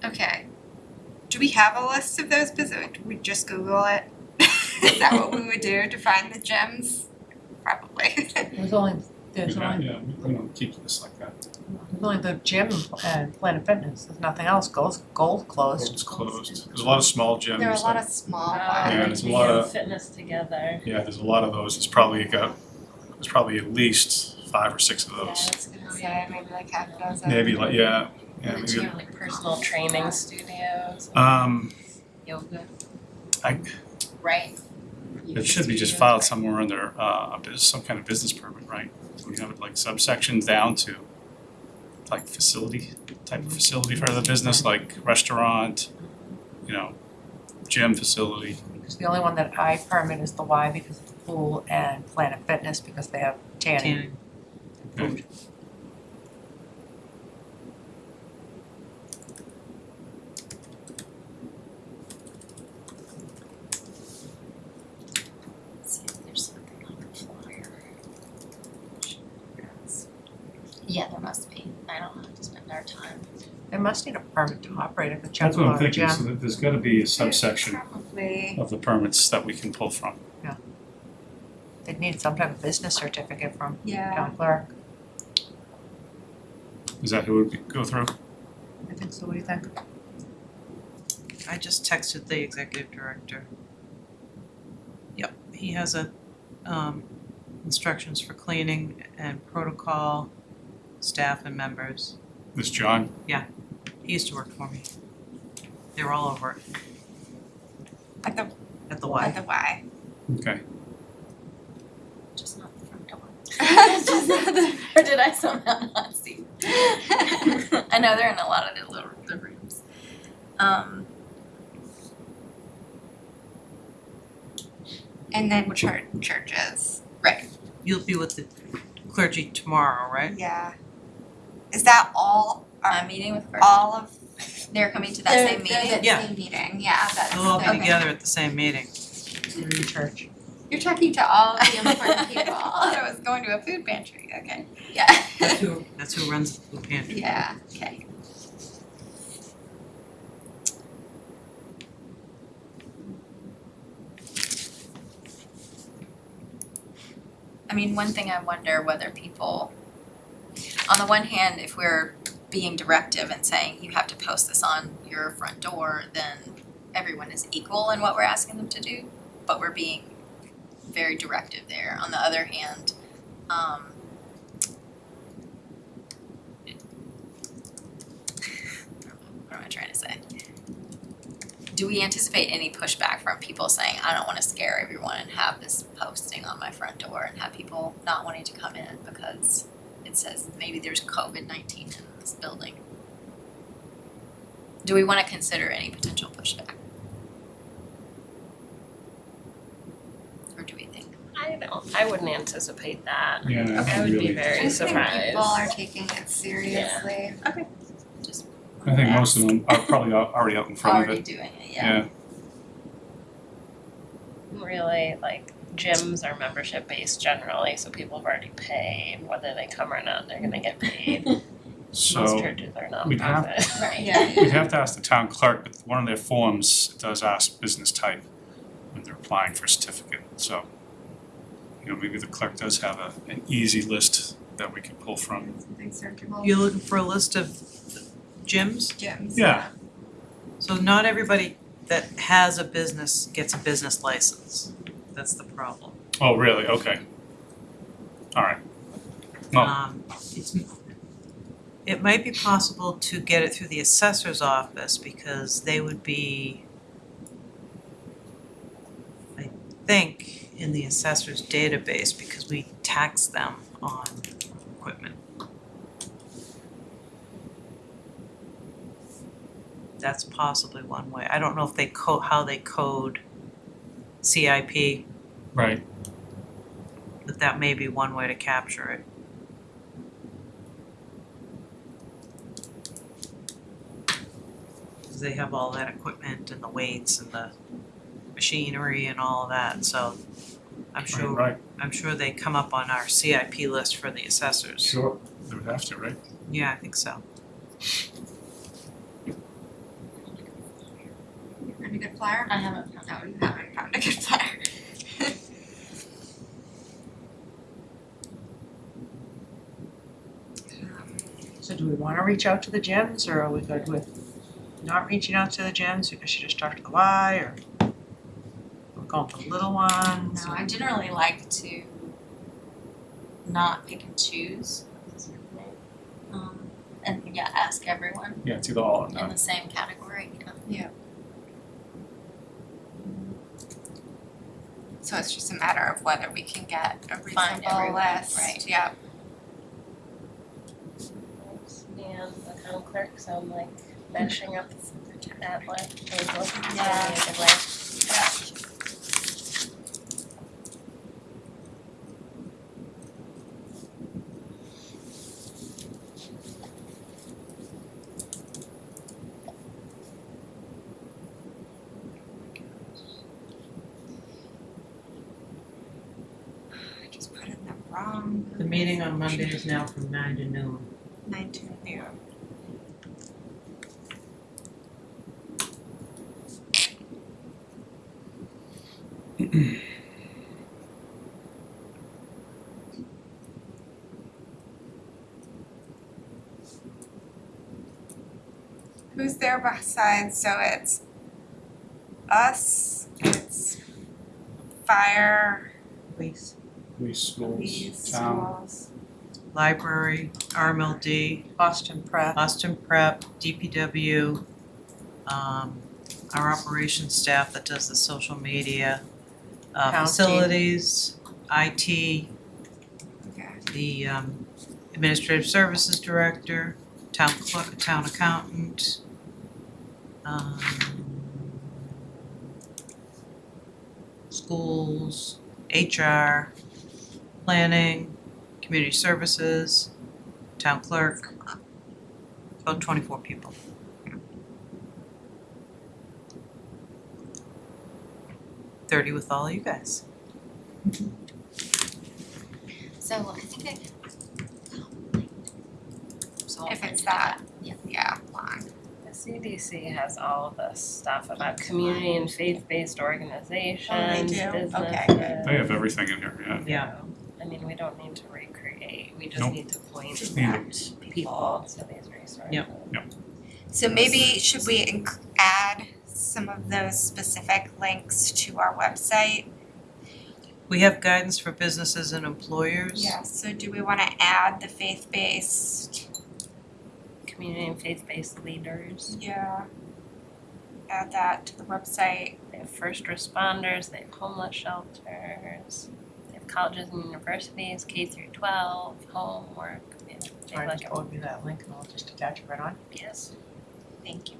Okay. Do we have a list of those business? Do we just Google it? Is that what we would do to find the gems? Probably. There's only, there's Yeah, only, yeah, we we don't keep this like that. There's only the gym and Planet Fitness, there's nothing else, Gold's, Gold closed. It's closed. There's a lot of small gyms. there are a lot that- of small Yeah, ones. there's a lot of- Fitness together. Yeah, there's a lot of those. It's probably got, there's probably at least five or six of Yeah, I those. was gonna say maybe like half a dozen. Maybe like, yeah, yeah, Which maybe. are like personal training studios, Um, Yoga. I- Right, it should be just filed somewhere under, uh, a bus- some kind of business permit, right? We have it like subsections down to, like facility, type of facility for the business, like restaurant, you know, gym facility. Because the only one that I permit is the Y because of the pool and Planet Fitness because they have tanning. Tanning. Okay. See if there's something on the flyer. Yeah, there must be. I don't have to spend our time. They must need a permit to operate if it's That's what I'm a thinking, so that there's gotta be a subsection Probably, of the permits that we can pull from. Yeah. They'd need some type of business certificate from yeah. town clerk. Is that who would go through? I think so, what do you think? I just texted the executive director. Yep, he has a um instructions for cleaning and protocol, staff and members. This John? He used to work for me. They were all over it At the, at the at Y. the Y. Okay. Just not the front door. Just not the- Or did I somehow not see? I know they're in a lot of the little the rooms. Um, And then church, churches, right, You'll be with the clergy tomorrow, right? yeah. Is that all, I'm meeting with Virgil. all of, They're coming to that they're, same meeting. they're the Yeah. same meeting, yeah, that's, They'll all be okay. together at the same meeting. Through church. You're talking to all of the important people, I I was going to a food pantry, okay, yeah. That's who, that's who runs the food pantry. Yeah, okay. I mean, one thing I wonder whether people, on the one hand, if we're being directive and saying you have to post this on your front door, then everyone is equal in what we're asking them to do, but we're being very directive there. On the other hand, um, what am I trying to say? Do we anticipate any pushback from people saying, I don't wanna scare everyone and have this posting on my front door and have people not wanting to come in because it says maybe there's COVID nineteen in this building? Do we wanna consider any potential pushback? Or do we think? I don't, I wouldn't anticipate that. Yeah, I would be really. very I surprised. think people are taking it seriously. Okay, Just I think most of them are probably already out in front of already it. doing it, yeah. Yeah, Really, like gyms are membership based generally, so people have already paid, whether they come or not, they're gonna get paid. Most so churches are we'd have- Right. Yeah. we'd have to ask the town clerk, but one of their forms does ask business type when they're applying for a certificate, so you know, maybe the clerk does have a, an easy list that we can pull from. Something searchable. You're looking for a list of gyms? Gyms. Yeah. So not everybody that has a business gets a business license. That's the problem. Oh, really? Okay. All right. Well, Um, it's, it might be possible to get it through the assessor's office because they would be, I think, in the assessor's database because we tax them on equipment. That's possibly one way. I don't know if they code, how they code CIP, right. but that may be one way to capture it. Cause they have all that equipment and the weights and the machinery and all of that, so I'm sure, Right, I'm sure they come up on our CIP list for the assessors. sure. They would have to, right? Yeah, I think so. You found a good flyer? I haven't found No, you haven't found a good flyer. So do we wanna reach out to the gyms or are we good with not reaching out to the gyms because she just talked to the Y or we're going for the little ones? No, I generally like to not pick and choose. Um, and yeah, ask everyone Yeah, it's either all or in the same category, you know. So it's just a matter of whether we can get a Find reasonable list, right. yeah. Yeah, and the town clerk sound like mashing up that way, those both in Yeah. a good way. I just put in the wrong. The meeting on Monday is now from nine to noon. Nine to noon. Who's there besides, so it's us, it's fire, Police. Police, police, schools, town. schools. Library, RMLD, Austin Prep, Austin Prep, DPW, um, our operations staff that does the social media, uh, County. facilities, IT, Okay. the um, administrative services director, town clerk, town accountant, um, schools, HR, planning, community services, town clerk, about twenty-four people. Thirty with all you guys. So I think I. So If it's that, Yeah. Yeah, long. The CDC has all of this stuff about community and faith-based oh, organizations, do? Okay, businesses. They have everything in here, yeah. Yeah. I mean, we don't need to recreate, we just Nope. need to point Just need back people to these resources. Yep. So maybe should we inc- add some of those specific links to our website? We have guidance for businesses and employers. Yeah, so do we wanna add the faith-based? Community and faith-based leaders, Yeah. Add that to the website. they have first responders, they have homeless shelters, they have colleges and universities, K through twelve, homework, they have, they have Trying like to a, forward me that link and I'll just attach it right on. yes. Thank you.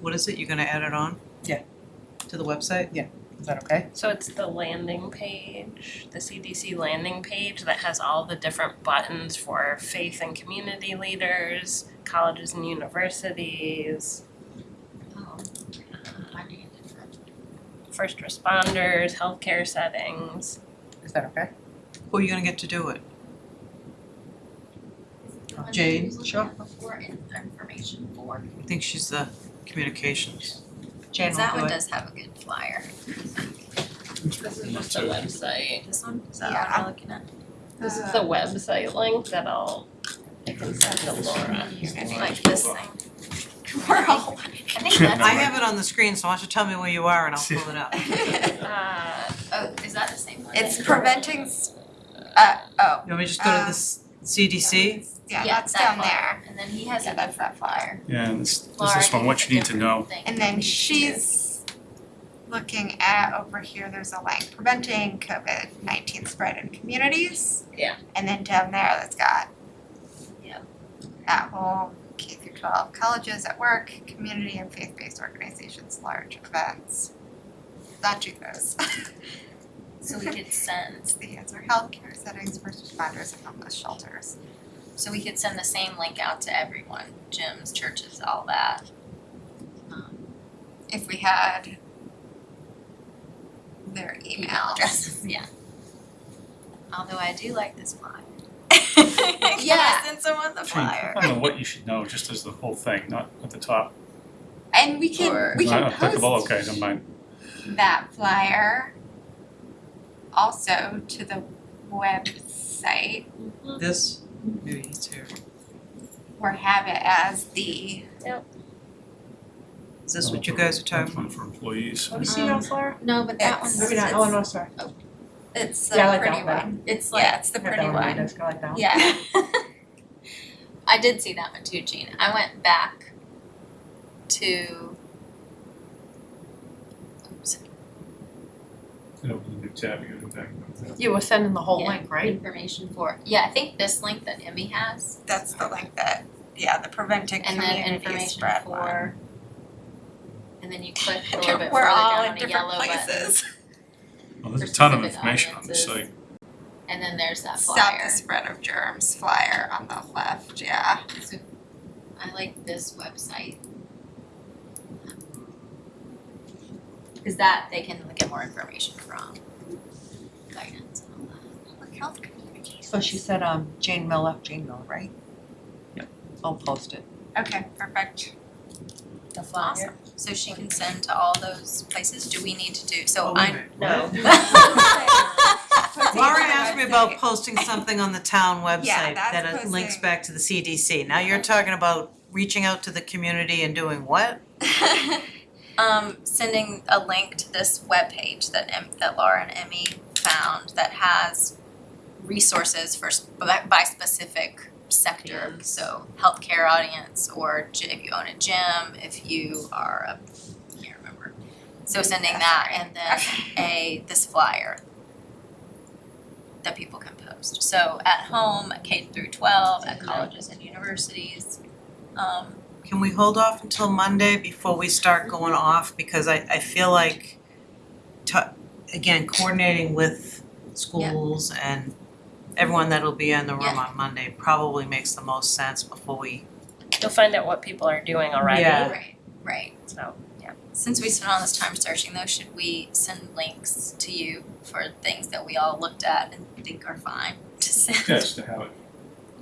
What is it, you're gonna add it on? Yeah. To the website? Is that okay? So it's the landing page, the CDC landing page that has all the different buttons for faith and community leaders, colleges and universities, Oh, finding it different. first responders, healthcare settings. Is that okay? Who are you gonna get to do it? The one that Jane, you was looking sure. before in information for. I think she's the communications. Jan will That do one it. does have a good flyer. This is just a website. This one, is that Yeah. what we're looking at? This is the website link that I'll, I can send to Laura. Like this thing. We're all. I think that's. I have it on the screen, so why don't you tell me where you are and I'll pull it up. Uh, Oh, is that the same one? It's preventing, s- uh, oh. You want me to just go to the Um, s- CDC? Yeah, Yeah, that's that down flyer. there. And then he has Yeah, a that's different flyer. Yeah, and this, this is from what you need to know. And then for each she's looking at over here, there's a link, preventing COVID nineteen spread in communities. Yeah. And then down there, that's got. Yep. At home, K through twelve, colleges, at work, community and faith-based organizations, large events. That do those. So we could send, It's the answer, healthcare settings, first responders and homeless shelters. So we could send the same link out to everyone, gyms, churches, all that. Um, If we had their email email addresses, yeah. Although I do like this flyer. Can Yeah. I send someone the I mean, flyer? I don't know what you should know, just as the whole thing, not at the top. And we can, Or- we can Not applicable, post okay, never mind. that flyer also to the website This? Maybe it's here. or have it as the, Is this what you guys are talking One about? for employees. Have you seen that flyer? No, but that It's- one's, Maybe not, oh, no, sorry. Oh, it's Yeah, I the like pretty that one. one. It's like, yeah, it's the I have pretty that on my one. desk, I like that one. Yeah. I did see that one too, Jean. I went back to. Oops. You know, when you tab, you go back. You were sending the whole Yeah. link, right? information for, yeah, I think this link that Emmy has, That's the link that, yeah, the preventing and then community information spread one. for. And then you click a little bit further We're all down in on a different yellow button, places. Well, there's a ton of specific information on the audiences. site. and then there's that Stop flyer. the spread of germs flyer on the left, yeah. So I like this website. Cause that they can get more information from, guidance and all that. Public health communities. So she said, um, Jane Miller, Jane Miller, right? Yep. I'll post it. Okay, perfect. The flyer. So she can send to all those places, do we need to do, so Oh, wait a I'm. No. Laura asked me about posting something on the town website that's that it links posting. back to the CDC. Now you're talking about reaching out to the community and doing what? um, sending a link to this webpage that Em- that Laura and Emmy found that has resources for by, by specific sector. So healthcare audience, or if you own a gym, if you are a, I can't remember. So sending that and then a this flyer that people can post. So at home, K through twelve, at colleges and universities. Um, Can we hold off until Monday before we start going off? Because I, I feel like, to, again, coordinating with schools and everyone that'll be in the room Yeah. on Monday probably makes the most sense before we, You'll find out what people are doing already. Yeah. right, right. So, yeah. Since we spent all this time searching though, should we send links to you for things that we all looked at and think are fine to send? Yeah, just to have it,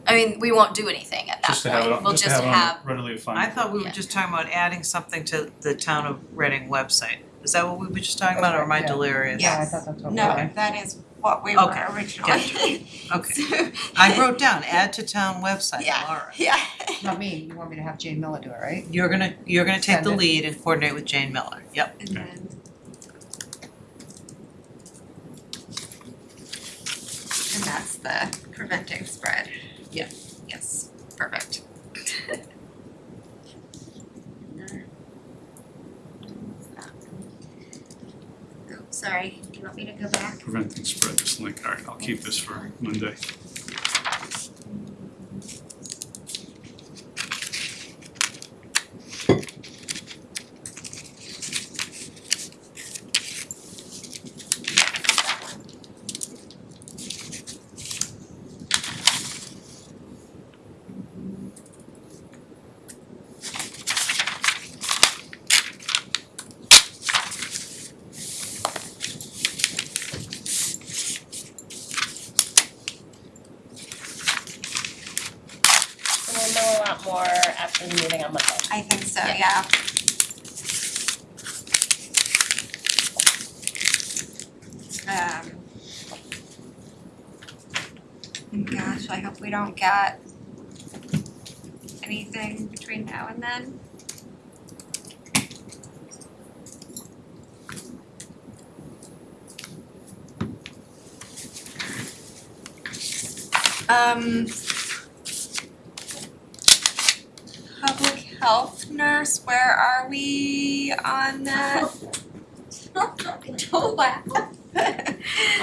I mean, we won't do anything at that just to have it, point, on- we'll just to just have it have, on readily defined. I thought we were Yeah. just talking about adding something to the town of Reading website. Is that what we were just talking about or am I delirious? Yeah. I thought that's what we No, were. that is what we were Okay, originally. Okay, So- I wrote down, add to town website, Yeah. Laura. Yeah. Not me, you want me to have Jane Miller do it, right? You're gonna, you're gonna take the it. lead and coordinate with Jane Miller, yep. And then. And that's the preventing spread. Yeah. Yes, perfect. Sorry, do you want me to go back? Preventing spread, this link, alright, I'll keep this for Monday. so we'll know a lot more after the meeting on Monday. I think so, Yeah. yeah. Um. Gosh, I hope we don't get anything between now and then. Um. Public health nurse, where are we on that? Don't laugh.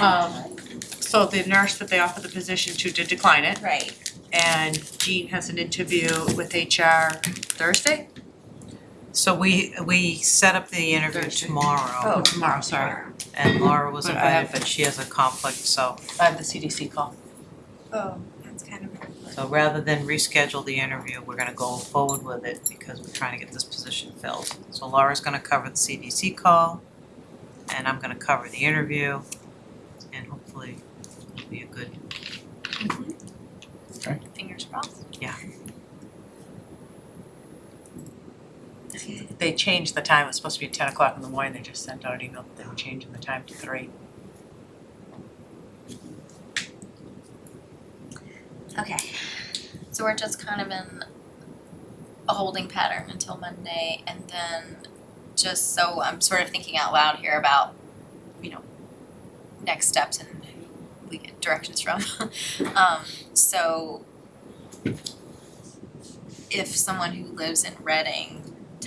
Um, so the nurse that they offered the position to did decline it, Right, and Jean has an interview with HR Thursday? So we, we set up the interview Thursday. tomorrow Oh, tomorrow, sorry. and Laura was But I have- invited, but she has a conflict, so, I have the CDC call. oh, that's kind of so rather than reschedule the interview, we're gonna go forward with it because we're trying to get this position filled. So Laura's gonna cover the CDC call and I'm gonna cover the interview and hopefully it'll be a good, fingers crossed. They changed the time, it was supposed to be ten o'clock in the morning, they just sent out an email that they were changing the time to three. Okay, So we're just kind of in a holding pattern until Monday and then just so I'm sort of thinking out loud here about, you know, next steps and we get directions from. Um, so if someone who lives in Reading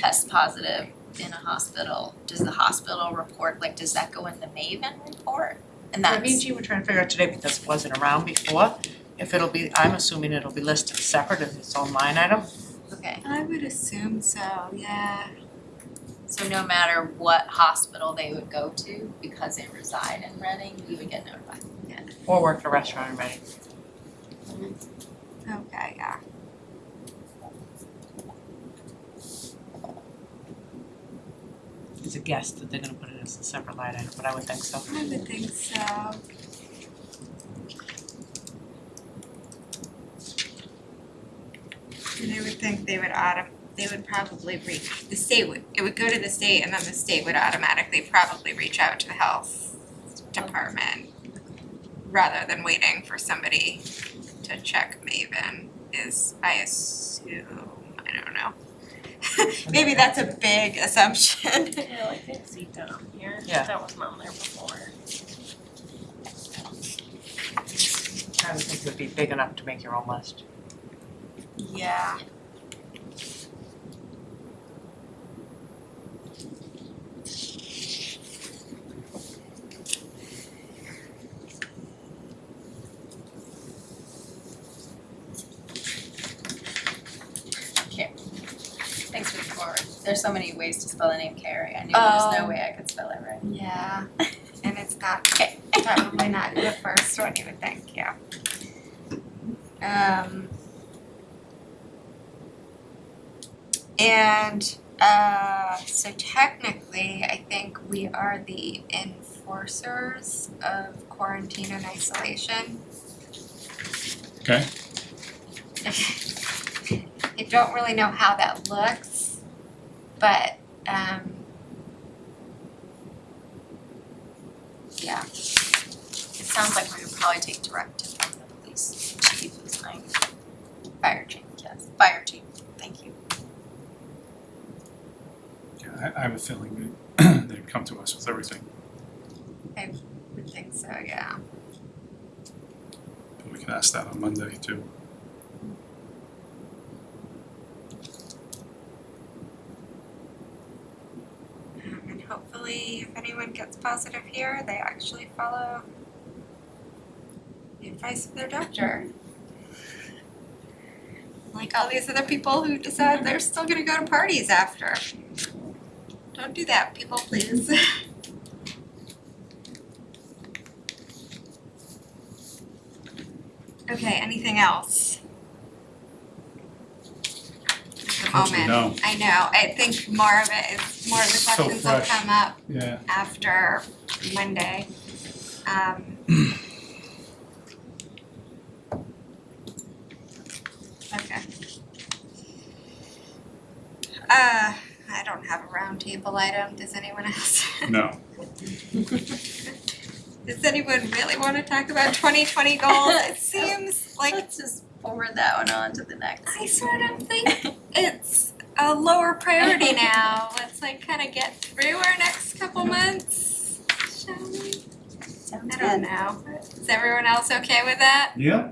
tests positive in a hospital, does the hospital report, like, does that go in the Maven report? And that's, Me and Jean were trying to figure out today because it wasn't around before, if it'll be, I'm assuming it'll be listed separate as its own line item. okay, I would assume so, yeah. so no matter what hospital they would go to, because they reside in Reading, we would get notified. Or work at a restaurant in Reading. Okay, yeah. A guess that they're gonna put it as a separate line item, but I would think so. I would think so. And I would think they would autom- they would probably reach, the state would, it would go to the state and then the state would automatically probably reach out to the health department. Rather than waiting for somebody to check Maven is, I assume, I don't know. Maybe that's a big assumption. Yeah, like I see down here, Yeah. that wasn't on there before. I would think it would be big enough to make your own list. Yeah. Thanks for the forward. There's so many ways to spell the name Carrie. I knew there was no Oh. way I could spell it right. Yeah, and it's not, Okay. probably not the first one you would think, yeah. Um. And, uh, so technically, I think we are the enforcers of quarantine and isolation. Okay. I don't really know how that looks, but, um. Yeah, It sounds like we would probably take directive from the police chief my fire chief, yes, fire chief, thank you. Yeah, I, I have a feeling that they'd come to us with everything, I would think so, yeah. but we can ask that on Monday too. Um, and hopefully, if anyone gets positive here, they actually follow the advice of their doctor. Like all these other people who decide they're still gonna go to parties after. Don't do that, people, please. Okay, anything else? At the Unfortunately, moment. I know, I think more of it is, more of the So questions will fresh. come up Yeah. after Monday. Um. Okay. Uh, I don't have a roundtable item, does anyone else? No, Does anyone really wanna talk about twenty twenty goals? It seems like Let's just forward that one on to the next. I sort of think it's a lower priority now. Let's like kind of get through our next couple months, shall we? Sounds I don't know. Is everyone else okay with that? yeah,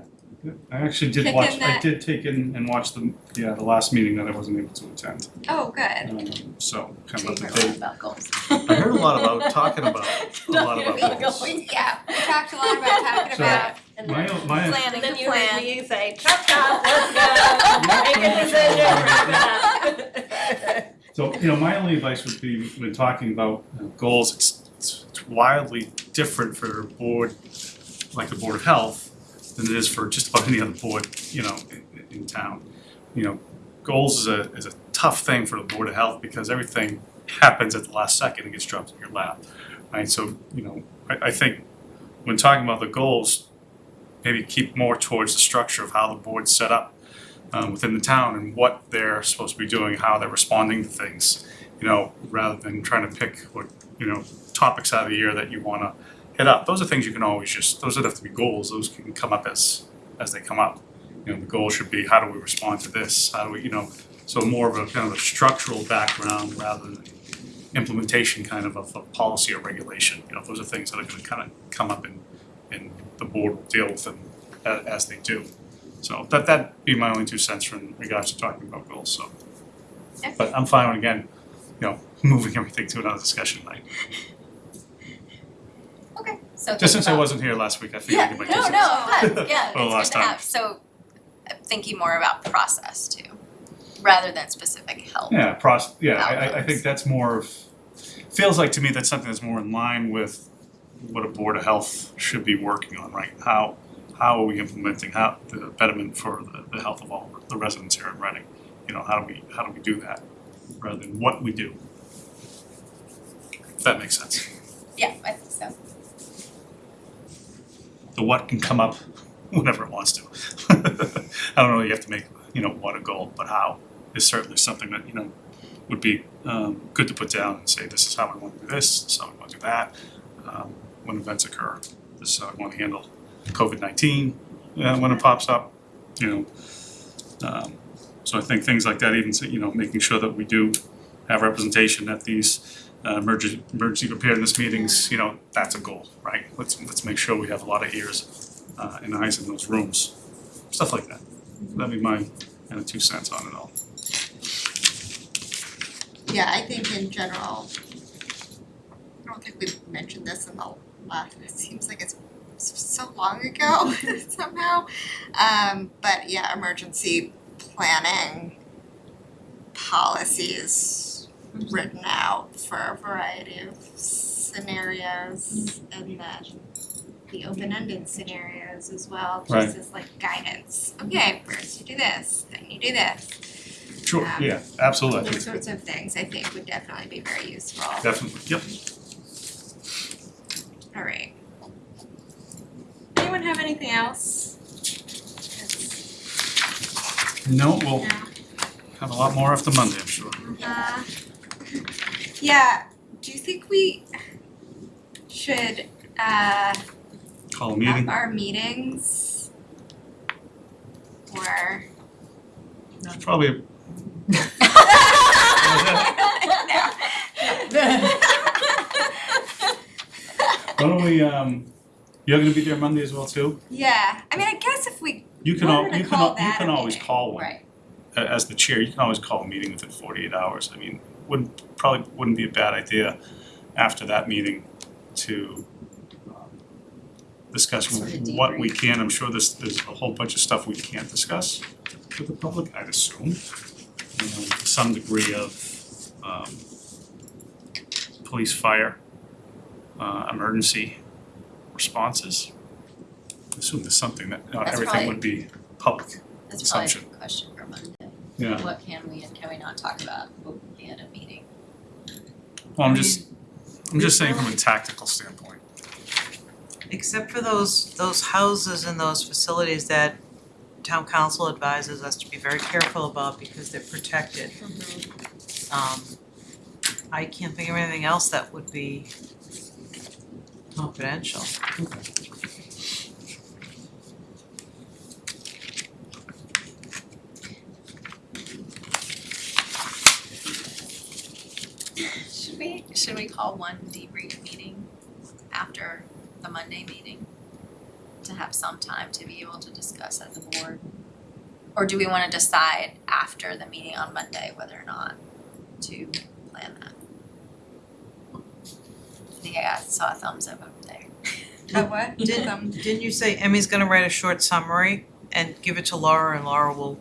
I actually did Kick watch, in I that- did take in and watch the, yeah, the last meeting that I wasn't able to attend. Oh, good. Um, so, kind of up Favorite to date. about goals. I heard a lot about, talking about, a lot No, about goals. Yeah, we talked a lot about talking So- about, And My, then, my, Planning and then you heard plan. me say, chop chop, let's go, make a decision, wrap it up. So, you know, my only advice would be when talking about uh, goals, it's it's wildly different for a board like the Board of Health than it is for just about any other board, you know, in in town. You know, goals is a is a tough thing for the Board of Health because everything happens at the last second and gets dropped in your lap. Right, so, you know, I I think when talking about the goals, maybe keep more towards the structure of how the board's set up um, within the town and what they're supposed to be doing, how they're responding to things, you know, rather than trying to pick what, you know, topics out of the year that you wanna hit up. Those are things you can always just, those don't have to be goals, those can come up as, as they come up. You know, the goal should be, how do we respond to this, how do we, you know, so more of a kind of a structural background rather than implementation kind of of a policy or regulation, you know, those are things that are gonna kind of come up and, and the board will deal with them a- as they do. So that that'd be my only two cents in regards to talking about goals, so. But I'm fine with, again, you know, moving everything to another discussion night. Okay, So Just since I wasn't here last week, I figured I'd Yeah, give my no, two no, cents. but yeah, For the it's last good to time. have, so uh, thinking more about process too, rather than specific help. Yeah, process, yeah, I I I Outcomes. think that's more of, feels like to me that's something that's more in line with what a Board of Health should be working on, right? How how are we implementing how the betterment for the the health of all the residents here in Reading? You know, how do we how do we do that rather than what we do? If that makes sense. Yeah, I think so. The what can come up whenever it wants to. I don't know, you have to make, you know, what a goal, but how is certainly something that, you know, would be um good to put down and say, this is how we want to do this, this is how we want to do that. Um when events occur, this is how we want to handle COVID nineteen, uh when it pops up, you know. Um so I think things like that, even, you know, making sure that we do have representation at these uh emergency emergency preparedness meetings, you know, that's a goal, right? Let's let's make sure we have a lot of ears uh and eyes in those rooms, stuff like that. That'd be my kind of two cents on it all. Yeah, I think in general, I don't think we've mentioned this in the last, it seems like it's so long ago somehow. Um, but yeah, emergency planning policies written out for a variety of scenarios and then the open-ended scenarios as well, Right. just as like guidance. Okay, first you do this, then you do this. Sure, Um, yeah, absolutely, I Those think, sorts of things I think would definitely be very useful. definitely, yep. Alright. Anyone have anything else? No, we'll No. have a lot more after Monday, I'm sure. Uh, yeah, do you think we should uh Call a meeting, our meetings? Or probably, why don't we, um, you're gonna be there Monday as well too? Yeah, I mean, I guess if we You can al- Wanted to you can call al- you that can always meeting. call one. Right. A- As the chair, you can always call a meeting within forty-eight hours, I mean, wouldn't, probably wouldn't be a bad idea after that meeting to um, discuss Sort of what we debrief. can, I'm sure there's there's a whole bunch of stuff we can't discuss with the public, I'd assume. You know, some degree of um police, fire, uh emergency responses. I Assume there's something that, not That's everything would be public, That's probably a Assumption. good question for Monday. yeah. What can we and can we not talk about openly at a meeting? Well, I'm just, I'm just saying from a tactical standpoint. Except for those, those houses and those facilities that town council advises us to be very careful about because they're protected. Um, I can't think of anything else that would be confidential. Should we, should we call one debrief meeting after the Monday meeting? To have some time to be able to discuss as a board? Or do we wanna decide after the meeting on Monday whether or not to plan that? I think I saw a thumbs up over there. what? Didn't- Um, Didn't you say Emmy's gonna write a short summary and give it to Laura and Laura will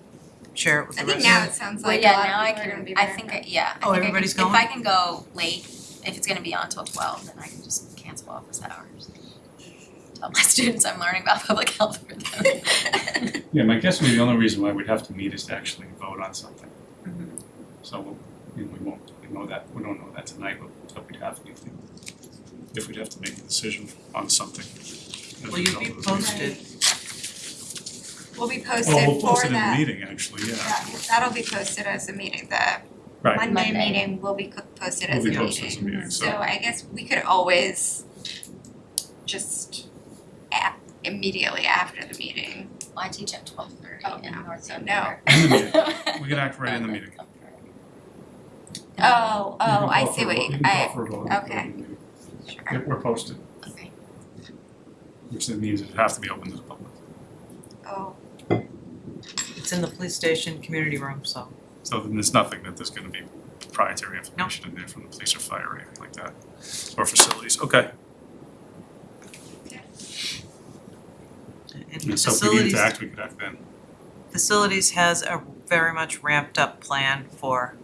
share it with I the think rest? now it sounds Well, like a yeah, lot now of I people are gonna can, be I very think, happy. I- yeah, Oh, I think I can, everybody's if going? I can go late, if it's gonna be on till twelve, then I can just cancel office hours. Tell my students I'm learning about public health for them. Yeah, my guess would be the only reason why we'd have to meet is to actually vote on something. Mhm. So, we'll- you know, we won't, we know that, we don't know that tonight, but but we'd have to, if we'd have to make a decision on something. as a Will you result be of the meeting. posted? We'll be Well, posted we'll post for it in the that, meeting, actually, yeah. yeah, that'll be posted as a meeting, the Right. Monday Monday. meeting will be co- posted as a be meeting. posted as a meeting, so- So I guess we could always just at immediately after the meeting. Well, I teach at twelve thirty Oh, in no. North So no. In the meeting. We can act right in the meeting. Oh, oh, You can I call see for a what vote- you, You can I, call for a vote. okay. Yep, sure, we're posted, Okay. which then means it has to be open to the public. oh, It's in the police station community room, so. So then there's nothing that there's gonna be proprietary information in there from the police or fire or anything like that, or facilities, okay. And so if we needed Facilities- to act, we could act then. Facilities has a very much ramped up plan for,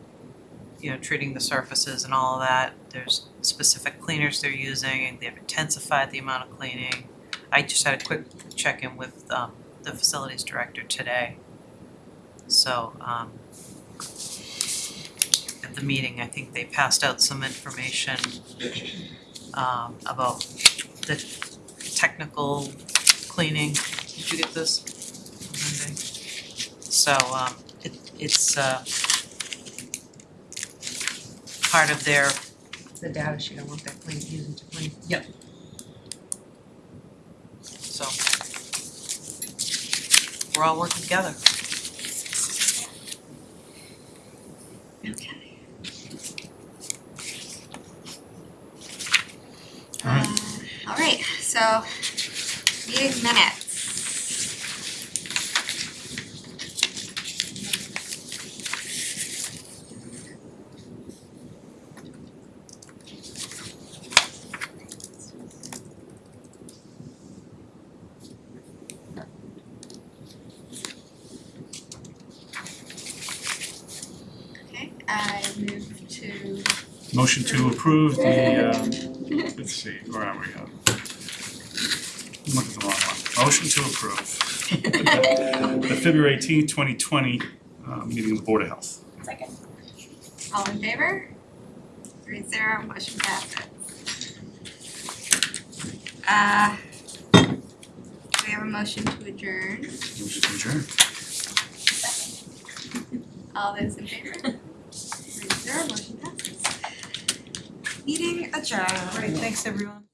you know, treating the surfaces and all of that. There's specific cleaners they're using, and they've intensified the amount of cleaning. I just had a quick check-in with um the facilities director today. So um at the meeting, I think they passed out some information um about the technical cleaning. Did you get this? So um it it's uh part of their, The data sheet, I want that clean, using to clean. Yep. So we're all working together. Okay. Alright. Uh, alright, so meeting minutes. Okay, I move to Motion to approve the, uh, let's see, where are we? Uh, Look at the wrong one. Motion to approve. The February eighteenth, twenty twenty, uh, meeting of the Board of Health. Second. All in favor? Three zero, motion passes. Uh, do we have a motion to adjourn? Motion to adjourn. All those in favor? Three zero, motion Meeting adjourned. Great, thanks everyone.